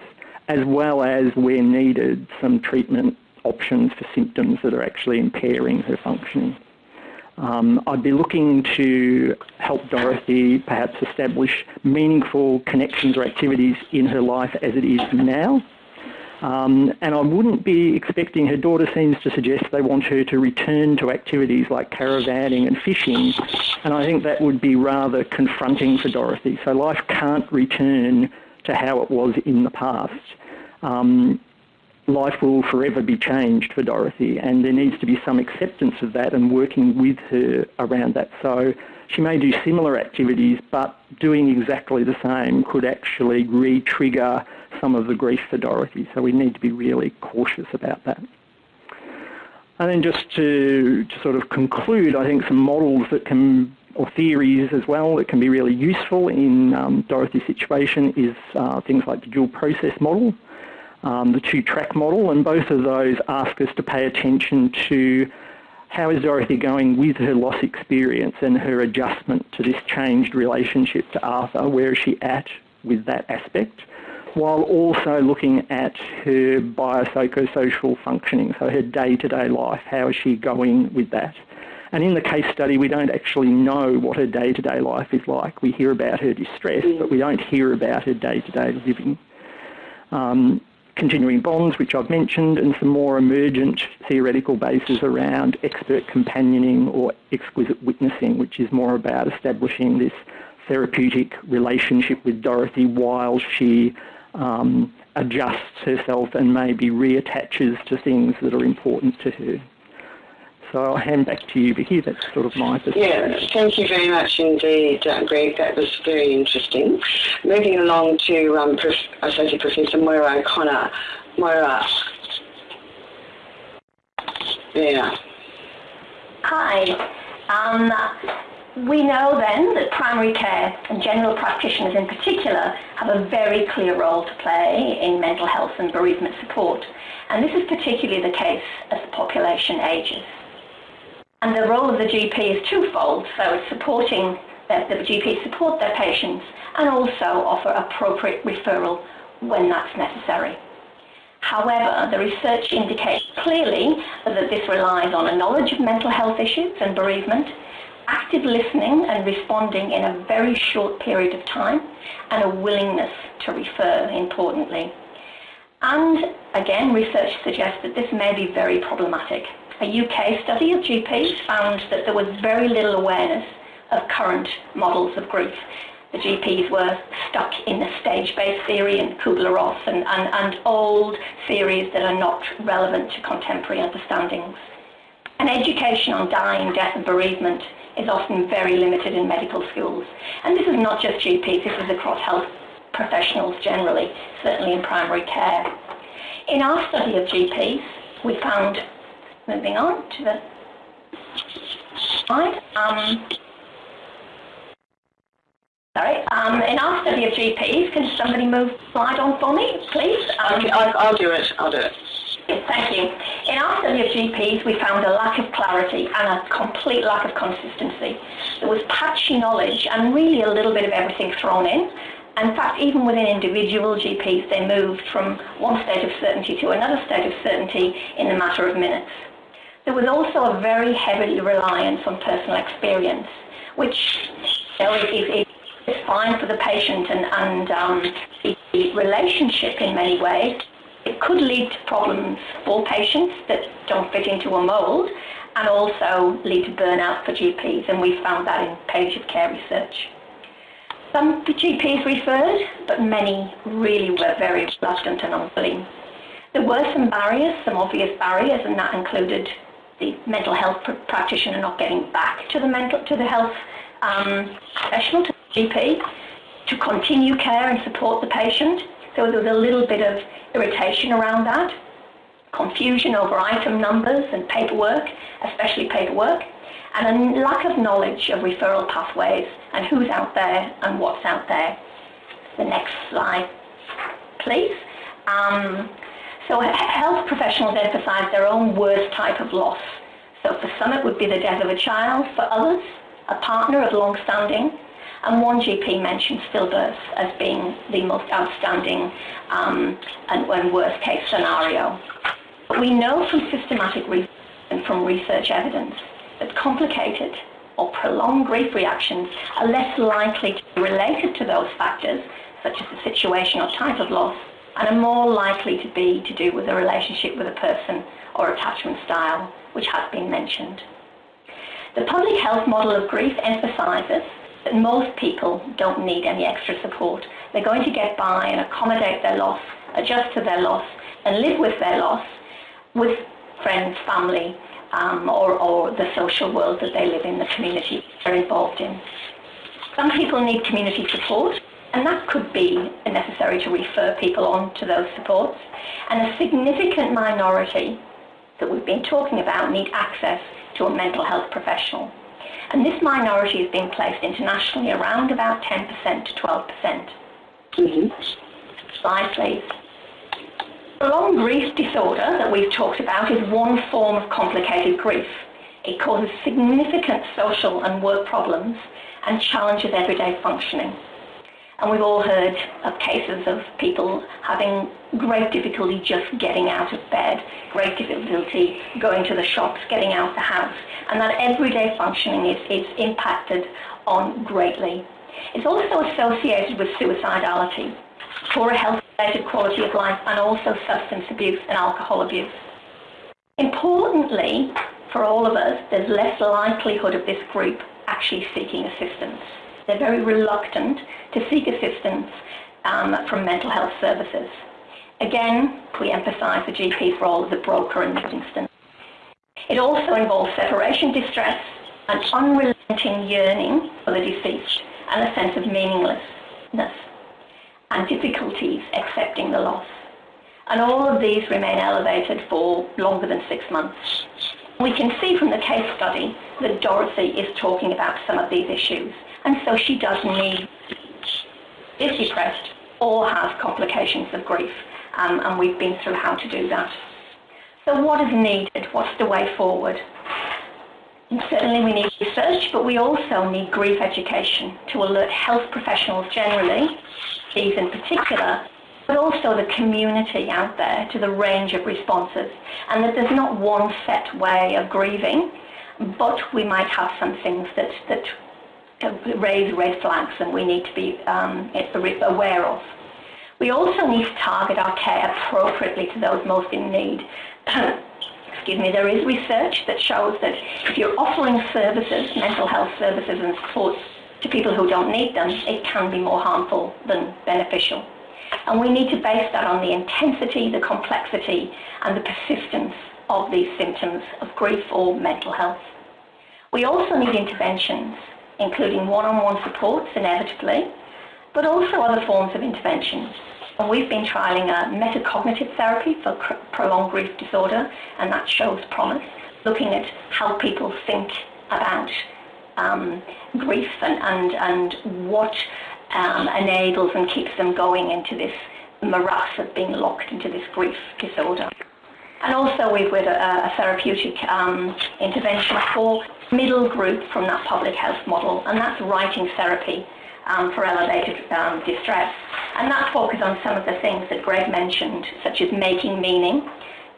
as well as, where needed, some treatment options for symptoms that are actually impairing her functioning. Um, I'd be looking to help Dorothy perhaps establish meaningful connections or activities in her life as it is now. Um, and I wouldn't be expecting, her daughter seems to suggest they want her to return to activities like caravanning and fishing, and I think that would be rather confronting for Dorothy. So life can't return to how it was in the past. Um, life will forever be changed for Dorothy, and there needs to be some acceptance of that and working with her around that. So she may do similar activities, but doing exactly the same could actually re-trigger some of the grief for Dorothy. So we need to be really cautious about that. And then just to, to sort of conclude, I think some models that can or theories as well that can be really useful in um, Dorothy's situation is uh, things like the dual process model um, the two-track model, and both of those ask us to pay attention to how is Dorothy going with her loss experience and her adjustment to this changed relationship to Arthur? Where is she at with that aspect? While also looking at her biopsychosocial functioning, so her day-to-day life, how is she going with that? And in the case study, we don't actually know what her day-to-day life is like. We hear about her distress, but we don't hear about her day-to-day living. Um, continuing bonds, which I've mentioned, and some more emergent theoretical bases around expert companioning or exquisite witnessing, which is more about establishing this therapeutic relationship with Dorothy while she um, adjusts herself and maybe reattaches to things that are important to her. So I'll hand back to you, Vicky. That's sort of my perspective. Yeah, thank you very much indeed, uh, Greg. That was very interesting. Moving along to um, Prof, Associate Professor Moira O'Connor. Moira. Yeah. Hi. Um, we know then that primary care and general practitioners in particular have a very clear role to play in mental health and bereavement support. And this is particularly the case as the population ages. And the role of the GP is twofold. So it's supporting that the GP support their patients and also offer appropriate referral when that's necessary. However, the research indicates clearly that this relies on a knowledge of mental health issues and bereavement, active listening and responding in a very short period of time, and a willingness to refer, importantly. And again, research suggests that this may be very problematic a UK study of GPs found that there was very little awareness of current models of grief. The GPs were stuck in the stage-based theory and Kubler-Ross and, and, and old theories that are not relevant to contemporary understandings. And education on dying, death and bereavement is often very limited in medical schools. And this is not just GPs, this is across health professionals generally, certainly in primary care. In our study of GPs, we found, moving on to the slide, um, Sorry. Um, in our study of GPs, can somebody move the slide on for me, please? Um, okay, I'll, I'll do it. I'll do it. Thank you. In our study of GPs, we found a lack of clarity and a complete lack of consistency. There was patchy knowledge and really a little bit of everything thrown in. In fact, even within individual GPs, they moved from one state of certainty to another state of certainty in a matter of minutes. There was also a very heavy reliance on personal experience, which you know, is, is, fine for the patient and, and um, the relationship in many ways. It could lead to problems for patients that don't fit into a mould and also lead to burnout for GPs, and we found that in of care research. Some GPs referred, but many really were very reluctant and unwilling. There were some barriers, some obvious barriers, and that included the mental health pr- practitioner not getting back to the mental to the health um, professional, to GP to continue care and support the patient. So there was a little bit of irritation around that, confusion over item numbers and paperwork, especially paperwork, and a lack of knowledge of referral pathways and who's out there and what's out there. The next slide, please. Um, so health professionals emphasize their own worst type of loss. So for some it would be the death of a child, for others a partner of long standing, and one GP mentioned stillbirth as being the most outstanding um, and, and worst case scenario. But we know from systematic research and from research evidence that complicated or prolonged grief reactions are less likely to be related to those factors, such as the situation or type of loss, and are more likely to be to do with a relationship with a person or attachment style, which has been mentioned. The public health model of grief emphasises that most people don't need any extra support. They're going to get by and accommodate their loss, adjust to their loss, and live with their loss with friends, family, um, or, or the social world that they live in, the community they're involved in. Some people need community support, and that could be necessary to refer people on to those supports. And a significant minority that we've been talking about need access to a mental health professional. And this minority is being placed internationally around about 10% to 12%. Mm-hmm. Slide, please. Prolonged grief disorder that we've talked about is one form of complicated grief. It causes significant social and work problems and challenges everyday functioning. And we've all heard of cases of people having great difficulty just getting out of bed, great difficulty going to the shops, getting out the house, and that everyday functioning is, is impacted on greatly. It's also associated with suicidality, poor health-related quality of life, and also substance abuse and alcohol abuse. Importantly, for all of us, there's less likelihood of this group actually seeking assistance. They're very reluctant to seek assistance um, from mental health services. Again, we emphasise the GP's role as a broker in this instance. It also involves separation distress, an unrelenting yearning for the deceased, and a sense of meaninglessness, and difficulties accepting the loss. And all of these remain elevated for longer than six months. We can see from the case study that Dorothy is talking about some of these issues and so she doesn't need, is depressed or has complications of grief, um, and we've been through how to do that. So what is needed? What's the way forward? And certainly we need research, but we also need grief education to alert health professionals generally, these in particular, but also the community out there to the range of responses, and that there's not one set way of grieving, but we might have some things that, that raise red flags and we need to be um, aware of. We also need to target our care appropriately to those most in need. Excuse me, there is research that shows that if you're offering services, mental health services and supports to people who don't need them, it can be more harmful than beneficial. And we need to base that on the intensity, the complexity, and the persistence of these symptoms of grief or mental health. We also need interventions including one-on-one supports inevitably, but also other forms of intervention. And we've been trialling a metacognitive therapy for prolonged grief disorder, and that shows promise, looking at how people think about um, grief and, and, and what um, enables and keeps them going into this morass of being locked into this grief disorder. And also we've got a, a therapeutic um, intervention for middle group from that public health model, and that's writing therapy um, for elevated um, distress. And that focuses on some of the things that Greg mentioned, such as making meaning,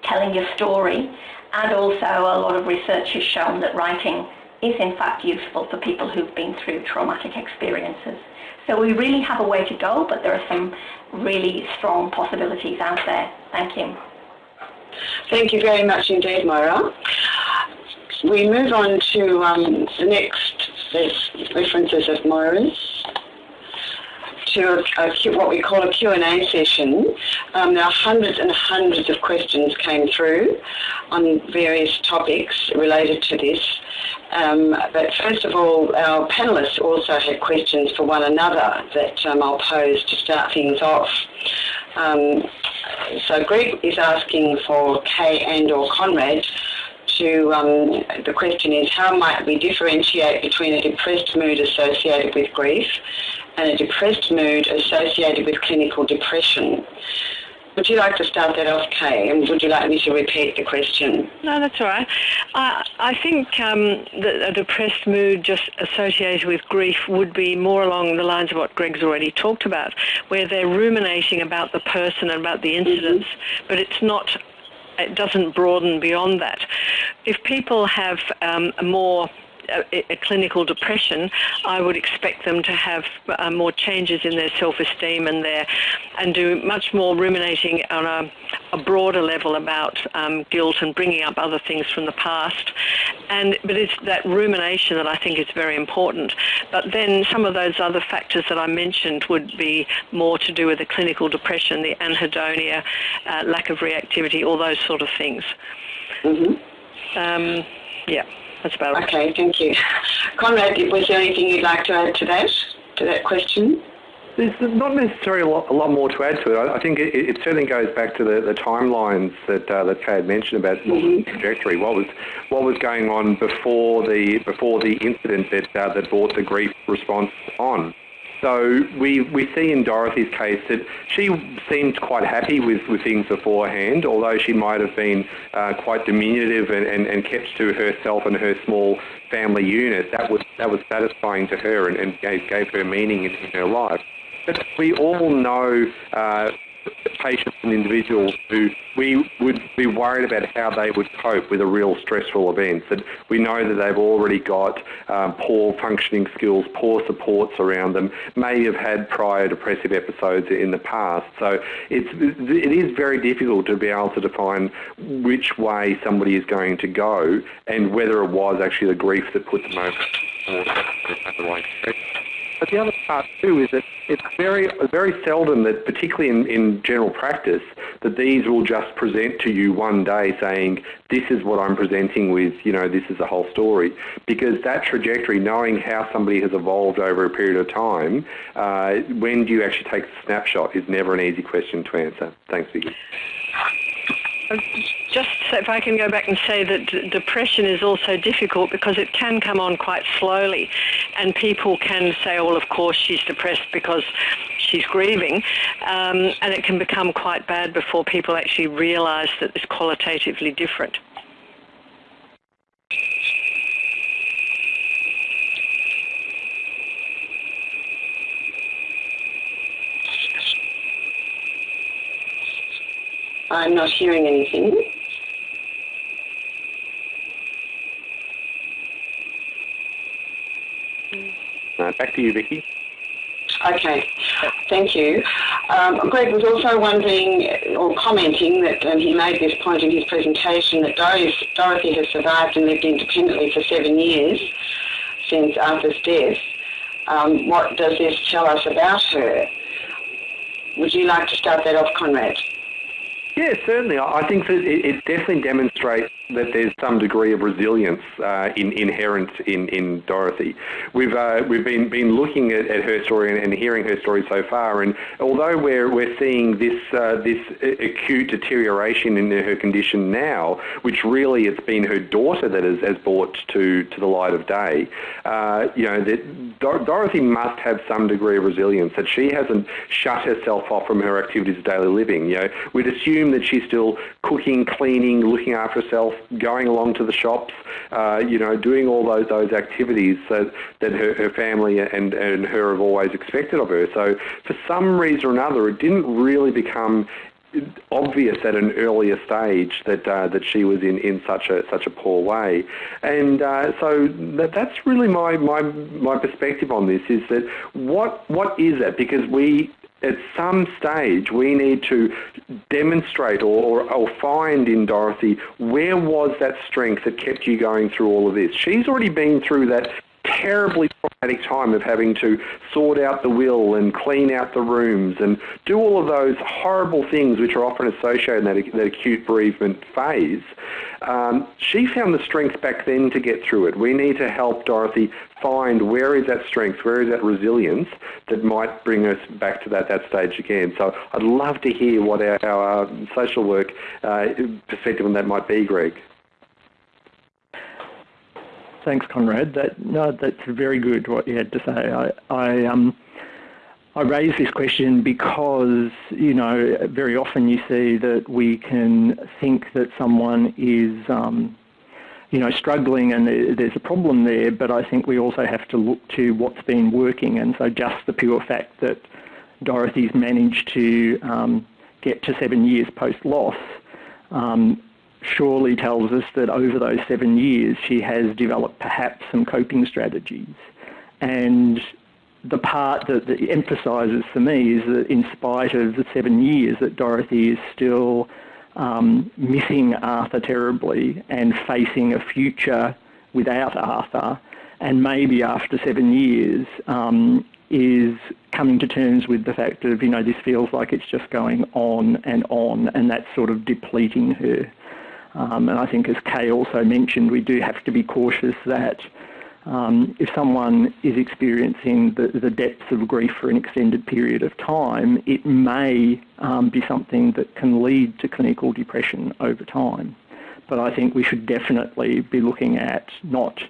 telling your story, and also a lot of research has shown that writing is in fact useful for people who've been through traumatic experiences. So we really have a way to go, but there are some really strong possibilities out there. Thank you. Thank you very much indeed, Moira. We move on to um, the next references of Moira's to a, a, what we call a Q&A session. Um, are hundreds and hundreds of questions came through on various topics related to this. Um, but first of all, our panellists also had questions for one another that um, I'll pose to start things off. Um, so Greg is asking for Kay and or Conrad to, um, the question is how might we differentiate between a depressed mood associated with grief and a depressed mood associated with clinical depression? Would you like to start that off, Kay? And would you like me to repeat the question? No, that's all right. I, I think um, that a depressed mood just associated with grief would be more along the lines of what Greg's already talked about, where they're ruminating about the person and about the incidents, mm-hmm. but it's not it doesn't broaden beyond that. If people have um, more a, a, clinical depression, I would expect them to have uh, more changes in their self-esteem and their and do much more ruminating on a, a broader level about um, guilt and bringing up other things from the past. And but it's that rumination that I think is very important. But then some of those other factors that I mentioned would be more to do with the clinical depression, the anhedonia, uh, lack of reactivity, all those sort of things. Mm-hmm. Um, yeah. That's about Okay, thank you. Conrad, was there anything you'd like to add to that, to that question? There's not necessarily a lot, a lot more to add to it. I think it, it certainly goes back to the, the timelines that uh, that Kay had mentioned about mm-hmm. trajectory. What was what was going on before the before the incident that uh, that brought the grief response on. So we, we see in Dorothy's case that she seemed quite happy with, with things beforehand, although she might have been uh, quite diminutive and, and, and kept to herself and her small family unit. That was, that was satisfying to her and, and gave, gave her meaning in, in her life. But we all know uh, patients and individuals who we would be worried about how they would cope with a real stressful event. That we know that they've already got um, poor functioning skills, poor supports around them, may have had prior depressive episodes in the past. So it's, it is very difficult to be able to define which way somebody is going to go and whether it was actually the grief that put them over. But the other part too is that it's very very seldom that, particularly in, in general practice, that these will just present to you one day saying, this is what I'm presenting with, you know, this is the whole story. Because that trajectory, knowing how somebody has evolved over a period of time, uh, when do you actually take the snapshot is never an easy question to answer. Thanks, Vicky. Just if I can go back and say that depression is also difficult because it can come on quite slowly, and people can say, "Well, of course she's depressed because she's grieving," um, and it can become quite bad before people actually realise that it's qualitatively different. I'm not hearing anything. Uh, back to you, Vicky. Okay, thank you. Um, Greg was also wondering or commenting that and he made this point in his presentation that Dorothy has survived and lived independently for seven years since Arthur's death. Um, what does this tell us about her? Would you like to start that off, Conrad? Yeah, certainly. I think that it, definitely demonstrates that there's some degree of resilience uh, in, inherent in, in Dorothy. We've uh, we've been been looking at, at her story and, and, hearing her story so far, and although we're we're seeing this uh, this acute deterioration in her condition now, which really it's been her daughter that has, has brought to to the light of day. Uh, you know that Dor- Dorothy must have some degree of resilience that she hasn't shut herself off from her activities of daily living. You know, we'd assume that she's still cooking, cleaning, looking after herself, going along to the shops, uh, you know, doing all those those activities that, that her, her family and, and her have always expected of her. So for some reason or another, it didn't really become obvious at an earlier stage that uh, that she was in, in such a such a poor way, and uh, so that, that's really my, my my perspective on this is that what what is it because we at some stage we need to demonstrate or, or, or, find in Dorothy where was that strength that kept you going through all of this. She's already been through that terribly traumatic time of having to sort out the will and clean out the rooms and do all of those horrible things which are often associated in that, that acute bereavement phase. Um, she found the strength back then to get through it. We need to help Dorothy find where is that strength, where is that resilience that might bring us back to that, that stage again. So I'd love to hear what our, our social work uh, perspective on that might be, Greg. Thanks, Conrad. That no, that's very good. What you had to say. I, I um, I raise this question because you know very often you see that we can think that someone is um, you know struggling and there's a problem there, but I think we also have to look to what's been working, and so just the pure fact that Dorothy's managed to um, get to seven years post loss um, surely tells us that over those seven years she has developed perhaps some coping strategies. And the part that, that emphasises for me is that in spite of the seven years that Dorothy is still um, missing Arthur terribly and facing a future without Arthur, and maybe after seven years um, is coming to terms with the fact of, you know, this feels like it's just going on and on, and that's sort of depleting her. Um, and I think, as Kay also mentioned, we do have to be cautious that um, if someone is experiencing the, the, depths of grief for an extended period of time, it may um, be something that can lead to clinical depression over time. But I think we should definitely be looking at not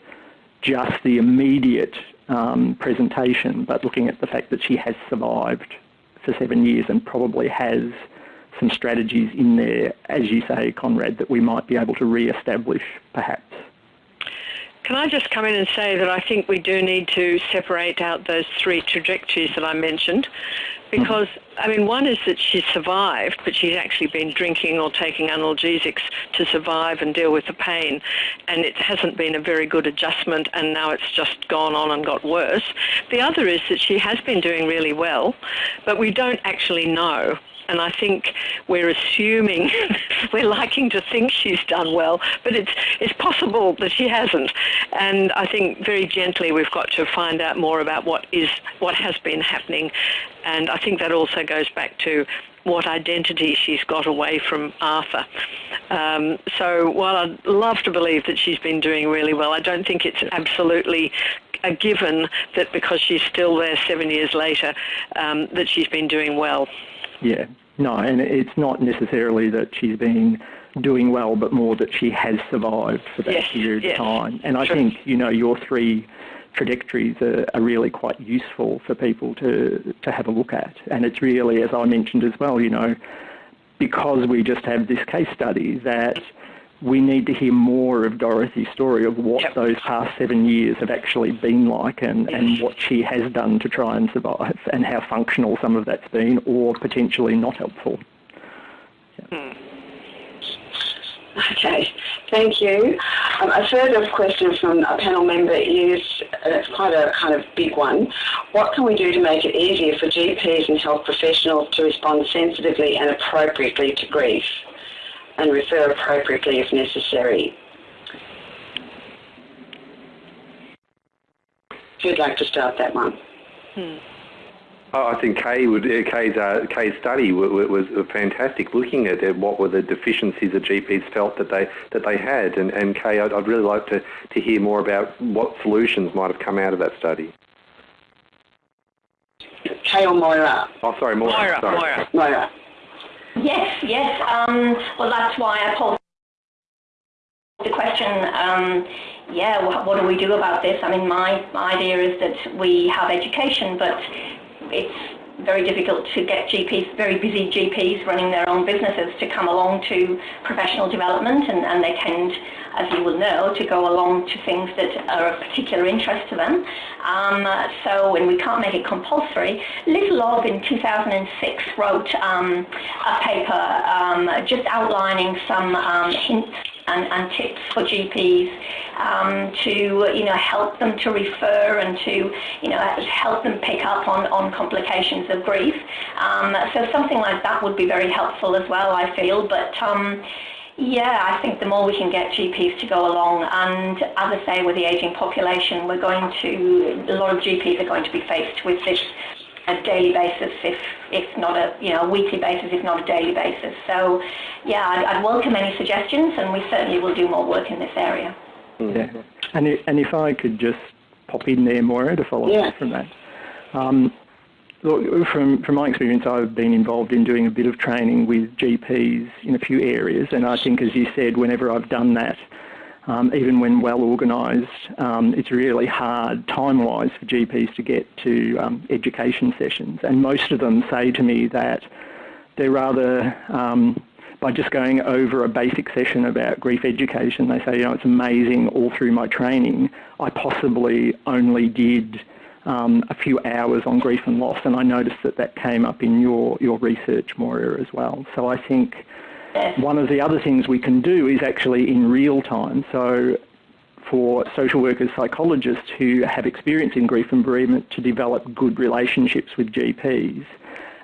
just the immediate um, presentation, but looking at the fact that she has survived for seven years and probably has some strategies in there, as you say, Conrad, that we might be able to re-establish perhaps. Can I just come in and say that I think we do need to separate out those three trajectories that I mentioned mm-hmm. because, I mean, one is that she's survived, but she's actually been drinking or taking analgesics to survive and deal with the pain, and it hasn't been a very good adjustment, and now it's just gone on and got worse. The other is that she has been doing really well, but we don't actually know and I think we're assuming, we're liking to think she's done well, but it's, it's possible that she hasn't. And I think very gently we've got to find out more about what is, what has been happening. And I think that also goes back to what identity she's got away from Arthur. Um, so while I'd love to believe that she's been doing really well, I don't think it's absolutely a given that because she's still there seven years later, um, that she's been doing well. Yeah, no, and it's not necessarily that she's been doing well, but more that she has survived for that yes, period yes. of time. And I sure. think, you know, your three trajectories are, are, really quite useful for people to, to have a look at. And it's really, as I mentioned as well, you know, because we just have this case study that we need to hear more of Dorothy's story of what yep. those past seven years have actually been like and, yes. and what she has done to try and survive and how functional some of that's been or potentially not helpful. Hmm. Okay, thank you. Um, a further question from a panel member is, and it's quite a kind of big one, what can we do to make it easier for GPs and health professionals to respond sensitively and appropriately to grief? And refer appropriately if necessary. Who'd like to start that one? Hmm. Oh, I think Kay would, Kay's, uh, Kay's study was, was fantastic, looking at what were the deficiencies that GPs felt that they that they had. And, and Kay, I'd, I'd really like to, to hear more about what solutions might have come out of that study. Kay or Moira? Oh, sorry, Moira. Moira. Sorry. Moira. Moira. Yes, yes. Um, well, that's why I posed the question. Um, yeah, what, what do we do about this? I mean, my, my idea is that we have education, but it's very difficult to get GPs, very busy GPs running their own businesses to come along to professional development and, and they tend, as you will know, to go along to things that are of particular interest to them. Um, so, and we can't make it compulsory. Little Love in 2006 wrote um, a paper um, just outlining some um, hints and, and tips for GPs um, to you know help them to refer and to you know help them pick up on, on complications of grief. Um, so something like that would be very helpful as well, I feel. But um, yeah, I think the more we can get GPs to go along, and as I say, with the ageing population, we're going to a lot of GPs are going to be faced with this a daily basis, if if not a you know a weekly basis, if not a daily basis. So, yeah, I'd, I'd welcome any suggestions, and we certainly will do more work in this area. Yeah, and if, and if I could just pop in there, Moira, to follow Yeah. up from that. Um, look, from from my experience, I've been involved in doing a bit of training with GPs in a few areas, and I think, as you said, whenever I've done that, um, even when well organised, um, it's really hard time-wise for GPs to get to um, education sessions, and most of them say to me that they're rather um, by just going over a basic session about grief education, they say, you know, it's amazing all through my training, I possibly only did um, a few hours on grief and loss, and I noticed that that came up in your, your research, Moira, as well. So I think one of the other things we can do is actually in real time. So for social workers, psychologists who have experience in grief and bereavement to develop good relationships with GPs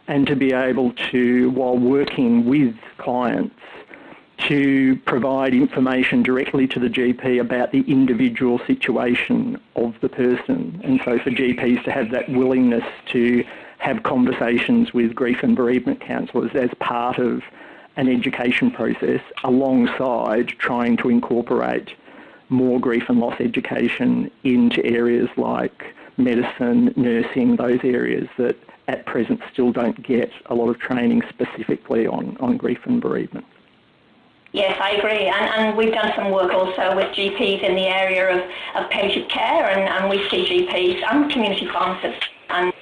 and to be able to, while working with clients, to provide information directly to the GP about the individual situation of the person. And so for GPs to have that willingness to have conversations with grief and bereavement counsellors as part of an education process alongside trying to incorporate more grief and loss education into areas like medicine, nursing, those areas that at present still don't get a lot of training specifically on, on grief and bereavement. Yes, I agree. And, and we've done some work also with GPs in the area of, of palliative care, and, and we see GPs and community pharmacists and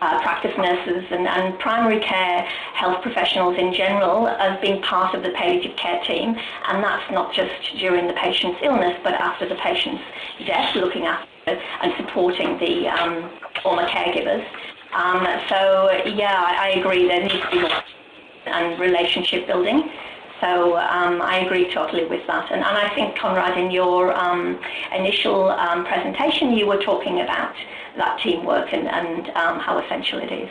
uh, practice nurses and, and primary care health professionals in general as being part of the palliative care team. And that's not just during the patient's illness, but after the patient's death, looking after and supporting the um, former caregivers. Um, so, yeah, I, I agree there needs to be more and relationship building. So um, I agree totally with that. And, and I think, Conrad, in your um, initial um, presentation, you were talking about that teamwork and, and um, how essential it is.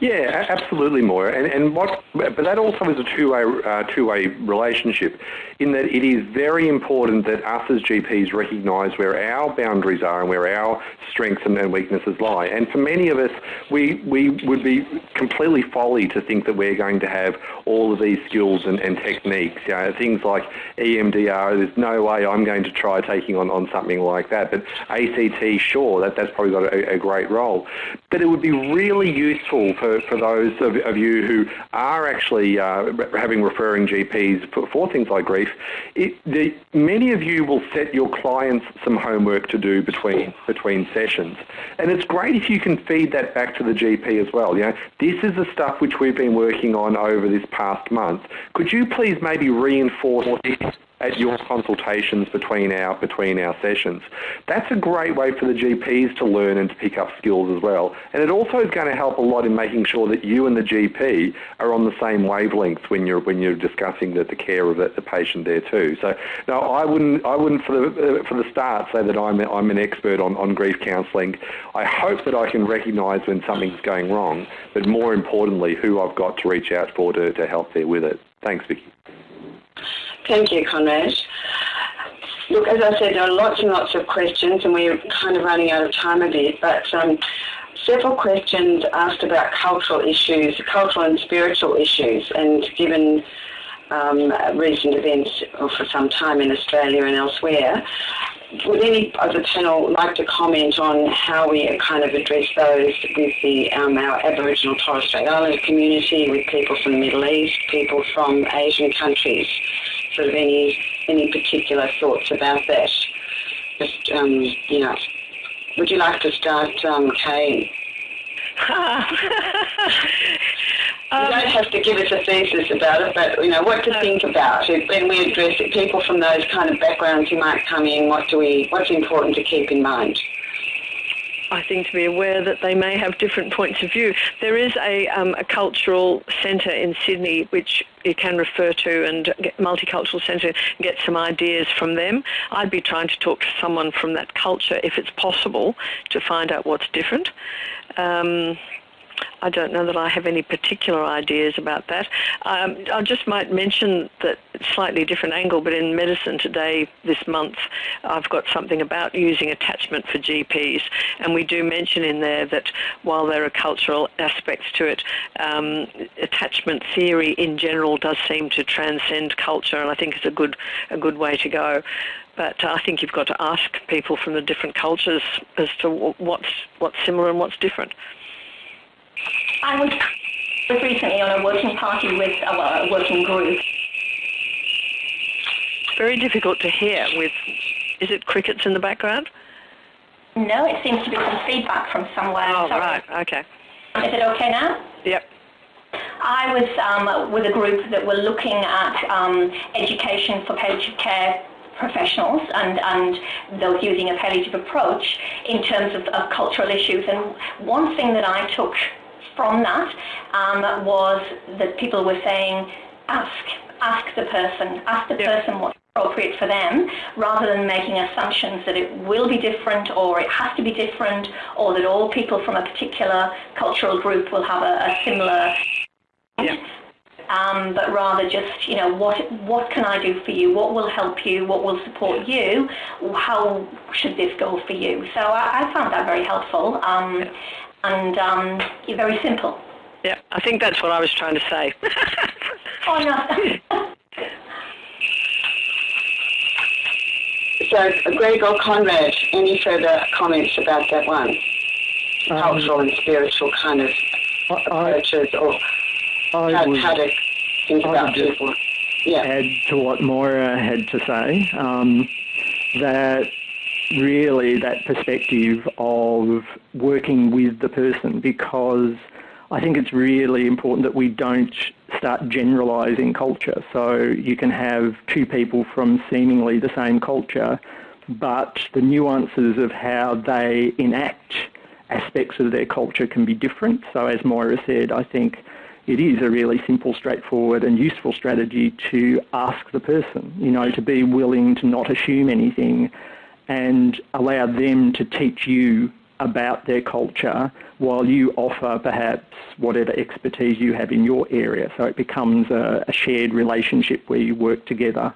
Yeah, absolutely, Moira. And, and what, but that also is a two-way uh, two-way relationship, in that it is very important that us as GPs recognise where our boundaries are and where our strengths and, weaknesses lie. And for many of us, we we would be completely folly to think that we're going to have all of these skills and, and techniques. You know, things like EMDR. There's no way I'm going to try taking on, on something like that. But ACT, sure, that that's probably got a, a great role. But it would be really useful for, for those of, of you who are actually uh, having referring GPs for, for things like grief. It, the, many of you will set your clients some homework to do between between sessions, and it's great if you can feed that back to the GP as well. You know, this is the stuff which we've been working on over this past month. Could you please maybe reinforce at your consultations between our between our sessions. That's a great way for the GPs to learn and to pick up skills as well. And it also is going to help a lot in making sure that you and the GP are on the same wavelength when you're when you're discussing the, the care of the, the patient there too. So no, I wouldn't I wouldn't for the for the start say that I'm I'm an expert on, on grief counselling. I hope that I can recognise when something's going wrong, but more importantly, who I've got to reach out for to, to help there with it. Thanks, Vicky. Thank you, Conrad. Look, as I said, there are lots and lots of questions, and we're kind of running out of time a bit. But um, several questions asked about cultural issues, cultural and spiritual issues, and given um, recent events for some time in Australia and elsewhere, would any of the panel like to comment on how we kind of address those with the um, our Aboriginal Torres Strait Islander community, with people from the Middle East, people from Asian countries? Sort of any any particular thoughts about that? Just um, you know, would you like to start, um, Kay? Um, you don't have to give us a thesis about it, but you know what to think about when we address it. People from those kind of backgrounds who might come in, what do we? What's important to keep in mind? I think to be aware that they may have different points of view. There is a, um, a cultural centre in Sydney which you can refer to and multicultural centre and get some ideas from them. I'd be trying to talk to someone from that culture if it's possible to find out what's different. Um, I don't know that I have any particular ideas about that. Um, I just might mention that slightly different angle, but in medicine today, this month, I've got something about using attachment for GPs, and we do mention in there that while there are cultural aspects to it, um, attachment theory in general does seem to transcend culture, and I think it's a good a good way to go but I think you've got to ask people from the different cultures as to what's what's similar and what's different. I was, was recently on a working party with uh, well, a working group. Very difficult to hear. With is it crickets in the background? No, it seems to be some feedback from somewhere. Oh, Sorry. right. Okay. Is it okay now? Yep. I was um, with a group that were looking at um, education for palliative care professionals and, and those using a palliative approach in terms of, of cultural issues. And one thing that I took from that um, was that people were saying, ask, ask the person, ask the yeah. person what's appropriate for them, rather than making assumptions that it will be different or it has to be different or that all people from a particular cultural group will have a, a similar yeah. Um, but rather just, you know, what what can I do for you? What will help you? What will support you? How should this go for you? So I, I found that very helpful. Um, and um, very simple. Yeah, I think that's what I was trying to say. oh, no. so, Greg or Conrad, any further comments about that one? Um, Cultural and spiritual kind of I, approaches or I how, would, how to think I about people. Yeah. Add to what Moira had to say, um, that really that perspective of working with the person because I think it's really important that we don't start generalising culture. So you can have two people from seemingly the same culture, but the nuances of how they enact aspects of their culture can be different. So as Moira said, I think it is a really simple, straightforward and useful strategy to ask the person, you know, to be willing to not assume anything and allow them to teach you about their culture while you offer perhaps whatever expertise you have in your area. So it becomes a, a shared relationship where you work together.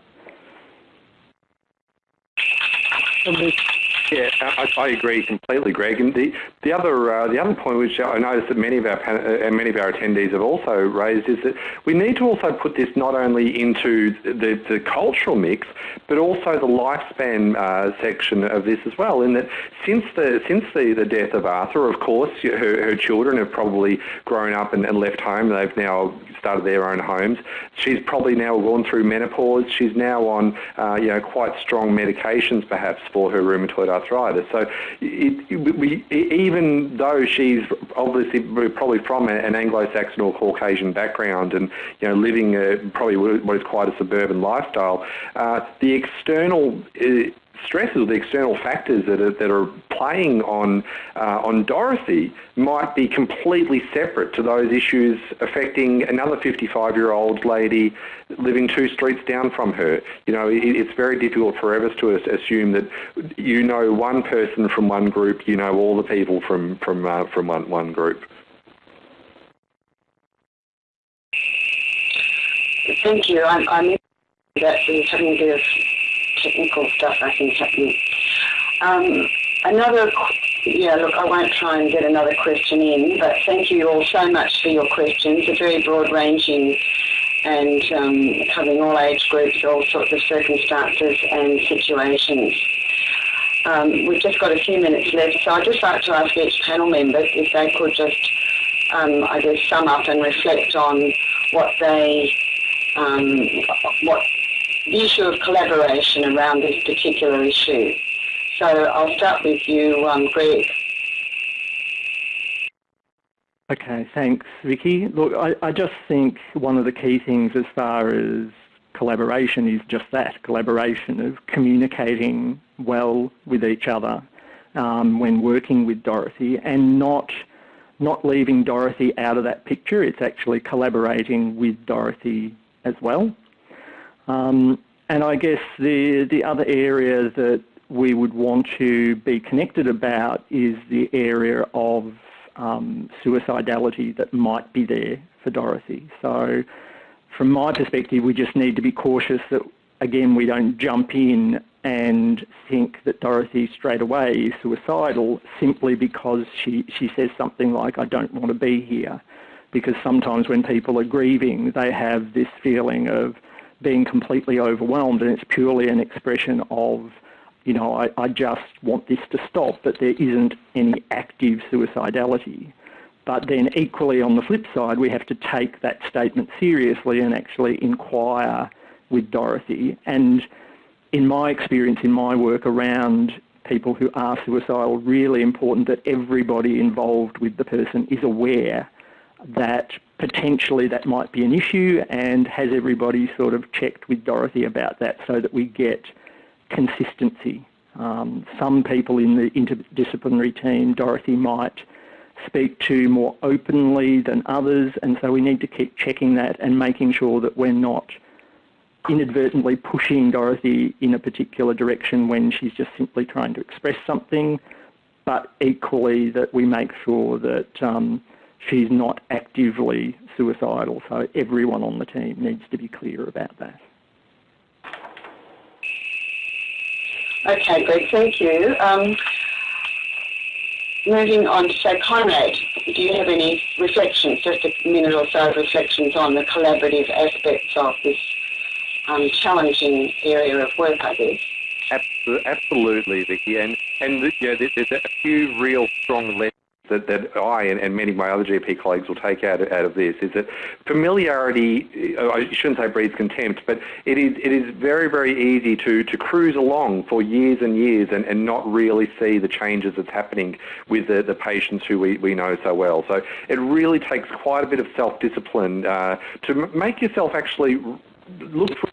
Yeah, I, I, agree completely, Greg. And the the other uh, the other point, which I noticed that many of our uh, many of our attendees have also raised, is that we need to also put this not only into the, the cultural mix, but also the lifespan uh, section of this as well. In that, since the since the, the death of Arthur, of course, her, her children have probably grown up and, and left home. They've now started their own homes. She's probably now gone through menopause. She's now on uh, you know quite strong medications perhaps for her rheumatoid arthritis. So it, we, even though she's obviously probably from an Anglo-Saxon or Caucasian background and you know living a, probably what is quite a suburban lifestyle, uh, the external stresses, the external factors that are, that are playing on, uh, on Dorothy might be completely separate to those issues affecting another 55-year-old lady living two streets down from her. You know, it, it's very difficult for us to assume that you know one person from one group, you know all the people from, from, uh, from one, one group. Thank you. I'm, I'm that having a technical stuff I think happening. Um, another yeah, look, I won't try and get another question in, but thank you all so much for your questions. They're very broad-ranging and um, covering all age groups, all sorts of circumstances and situations. Um, we've just got a few minutes left, so I'd just like to ask each panel member if they could just, um, I guess, sum up and reflect on what they, um, what issue of collaboration around this particular issue. So I'll start with you, um, Greg. Okay, thanks, Vicky. Look, I, I, just think one of the key things as far as collaboration is just that, collaboration of communicating well with each other um, when working with Dorothy and not not leaving Dorothy out of that picture. It's actually collaborating with Dorothy as well. Um, and I guess the, the other area that we would want to be connected about is the area of um, suicidality that might be there for Dorothy. So from my perspective, we just need to be cautious that, again, we don't jump in and think that Dorothy straight away is suicidal simply because she, she says something like, I don't want to be here. Because sometimes when people are grieving, they have this feeling of being completely overwhelmed and it's purely an expression of you know, I, I just want this to stop, but there isn't any active suicidality. But then equally on the flip side, we have to take that statement seriously and actually inquire with Dorothy. And in my experience, in my work around people who are suicidal, really important that everybody involved with the person is aware that potentially that might be an issue and has everybody sort of checked with Dorothy about that so that we get consistency. Um, some people in the interdisciplinary team, Dorothy might speak to more openly than others, and so we need to keep checking that and making sure that we're not inadvertently pushing Dorothy in a particular direction when she's just simply trying to express something, but equally that we make sure that um, she's not actively suicidal. So everyone on the team needs to be clear about that. Okay, great. thank you. Um, moving on to say, Conrad, do you have any reflections, just a minute or so of reflections on the collaborative aspects of this um, challenging area of work, I guess? Absolutely, Vicky. And, and you know, there's a few real strong lessons that, that I and, and, many of my other GP colleagues will take out, out of this is that familiarity, I shouldn't say breeds contempt, but it is, it is very, very easy to, to cruise along for years and years and, and not really see the changes that's happening with the, the patients who we, we know so well. So it really takes quite a bit of self-discipline uh, to make yourself actually look for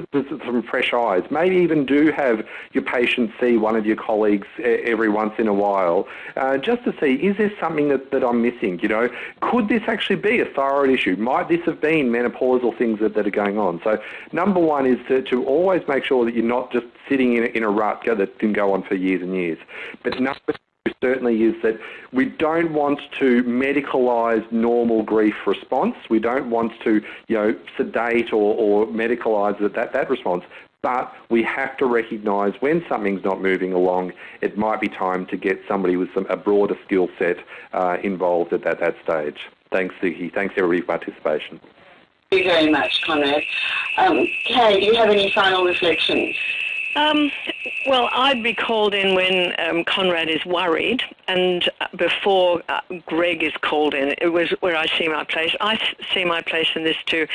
some fresh eyes. Maybe even do have your patient see one of your colleagues every once in a while, uh, just to see is there something that, that I'm missing? You know, could this actually be a thyroid issue? Might this have been menopausal things that, that are going on? So number one is to, to always make sure that you're not just sitting in a, in a rut that can go on for years and years. But number certainly is that we don't want to medicalise normal grief response. We don't want to, you know, sedate or, or medicalise that, that, that response. But we have to recognise when something's not moving along, it might be time to get somebody with some, a broader skill set uh, involved at that, that stage. Thanks, Vicky. Thanks, everybody, for participation. Thank you very much, Conrad. Um, Kay, do you have any final reflections? Um, well, I'd be called in when um, Conrad is worried, and before uh, Greg is called in. It was where I see my place. I see my place in this to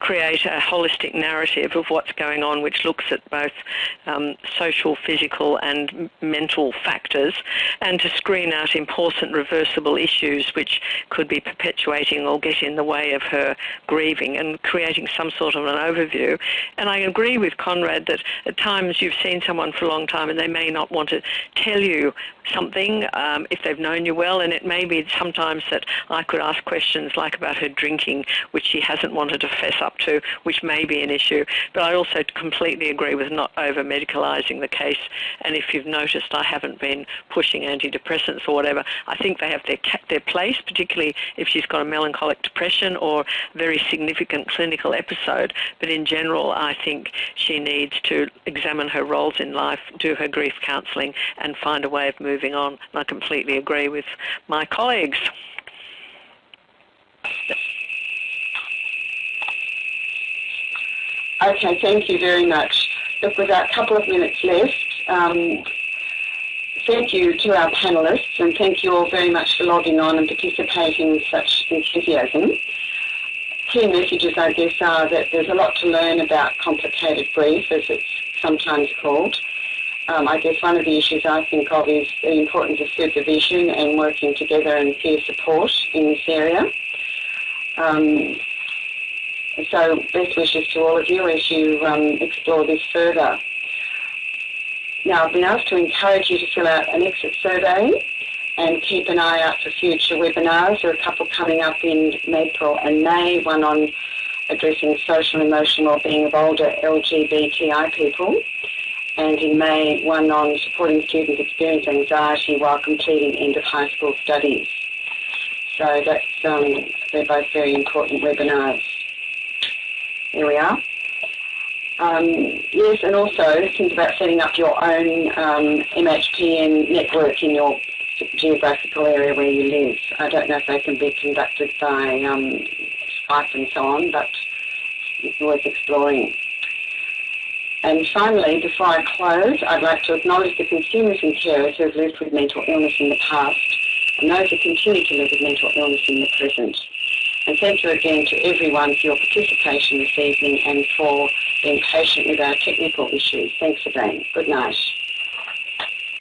create a holistic narrative of what's going on, which looks at both um, social, physical, and mental factors, and to screen out important reversible issues which could be perpetuating or get in the way of her grieving, and creating some sort of an overview. And I agree with Conrad that at times you've seen someone for a long time and they may not want to tell you something um, if they've known you well, and it may be sometimes that I could ask questions like about her drinking, which she hasn't wanted to fess up to, which may be an issue. But I also completely agree with not over medicalising the case. And if you've noticed, I haven't been pushing antidepressants or whatever. I think they have their their place, particularly if she's got a melancholic depression or very significant clinical episode. But in general, I think she needs to examine her roles in life, do her grief counselling, and find a way of moving moving on. And I completely agree with my colleagues. Okay, thank you very much. Look, we've got a couple of minutes left, um, thank you to our panellists and thank you all very much for logging on and participating with such enthusiasm. Key messages, I guess, are that there's a lot to learn about complicated grief, as it's sometimes called. Um, I guess one of the issues I think of is the importance of supervision and working together and peer support in this area. Um, so best wishes to all of you as you um, explore this further. Now, I've been asked to encourage you to fill out an exit survey and keep an eye out for future webinars. There are a couple coming up in April and May, one on addressing social and emotional well-being of older LGBTI people, and in May, one on supporting students experience anxiety while completing end of high school studies. So that's um, they're both very important webinars. Here we are. Um, yes, and also think about setting up your own um, MHPN network in your geographical area where you live. I don't know if they can be conducted by um, Skype and so on, but it's worth exploring. And finally, before I close, I'd like to acknowledge the consumers and carers who have lived with mental illness in the past and those who continue to live with mental illness in the present. And thank you again to everyone for your participation this evening and for being patient with our technical issues. Thanks again. Good night.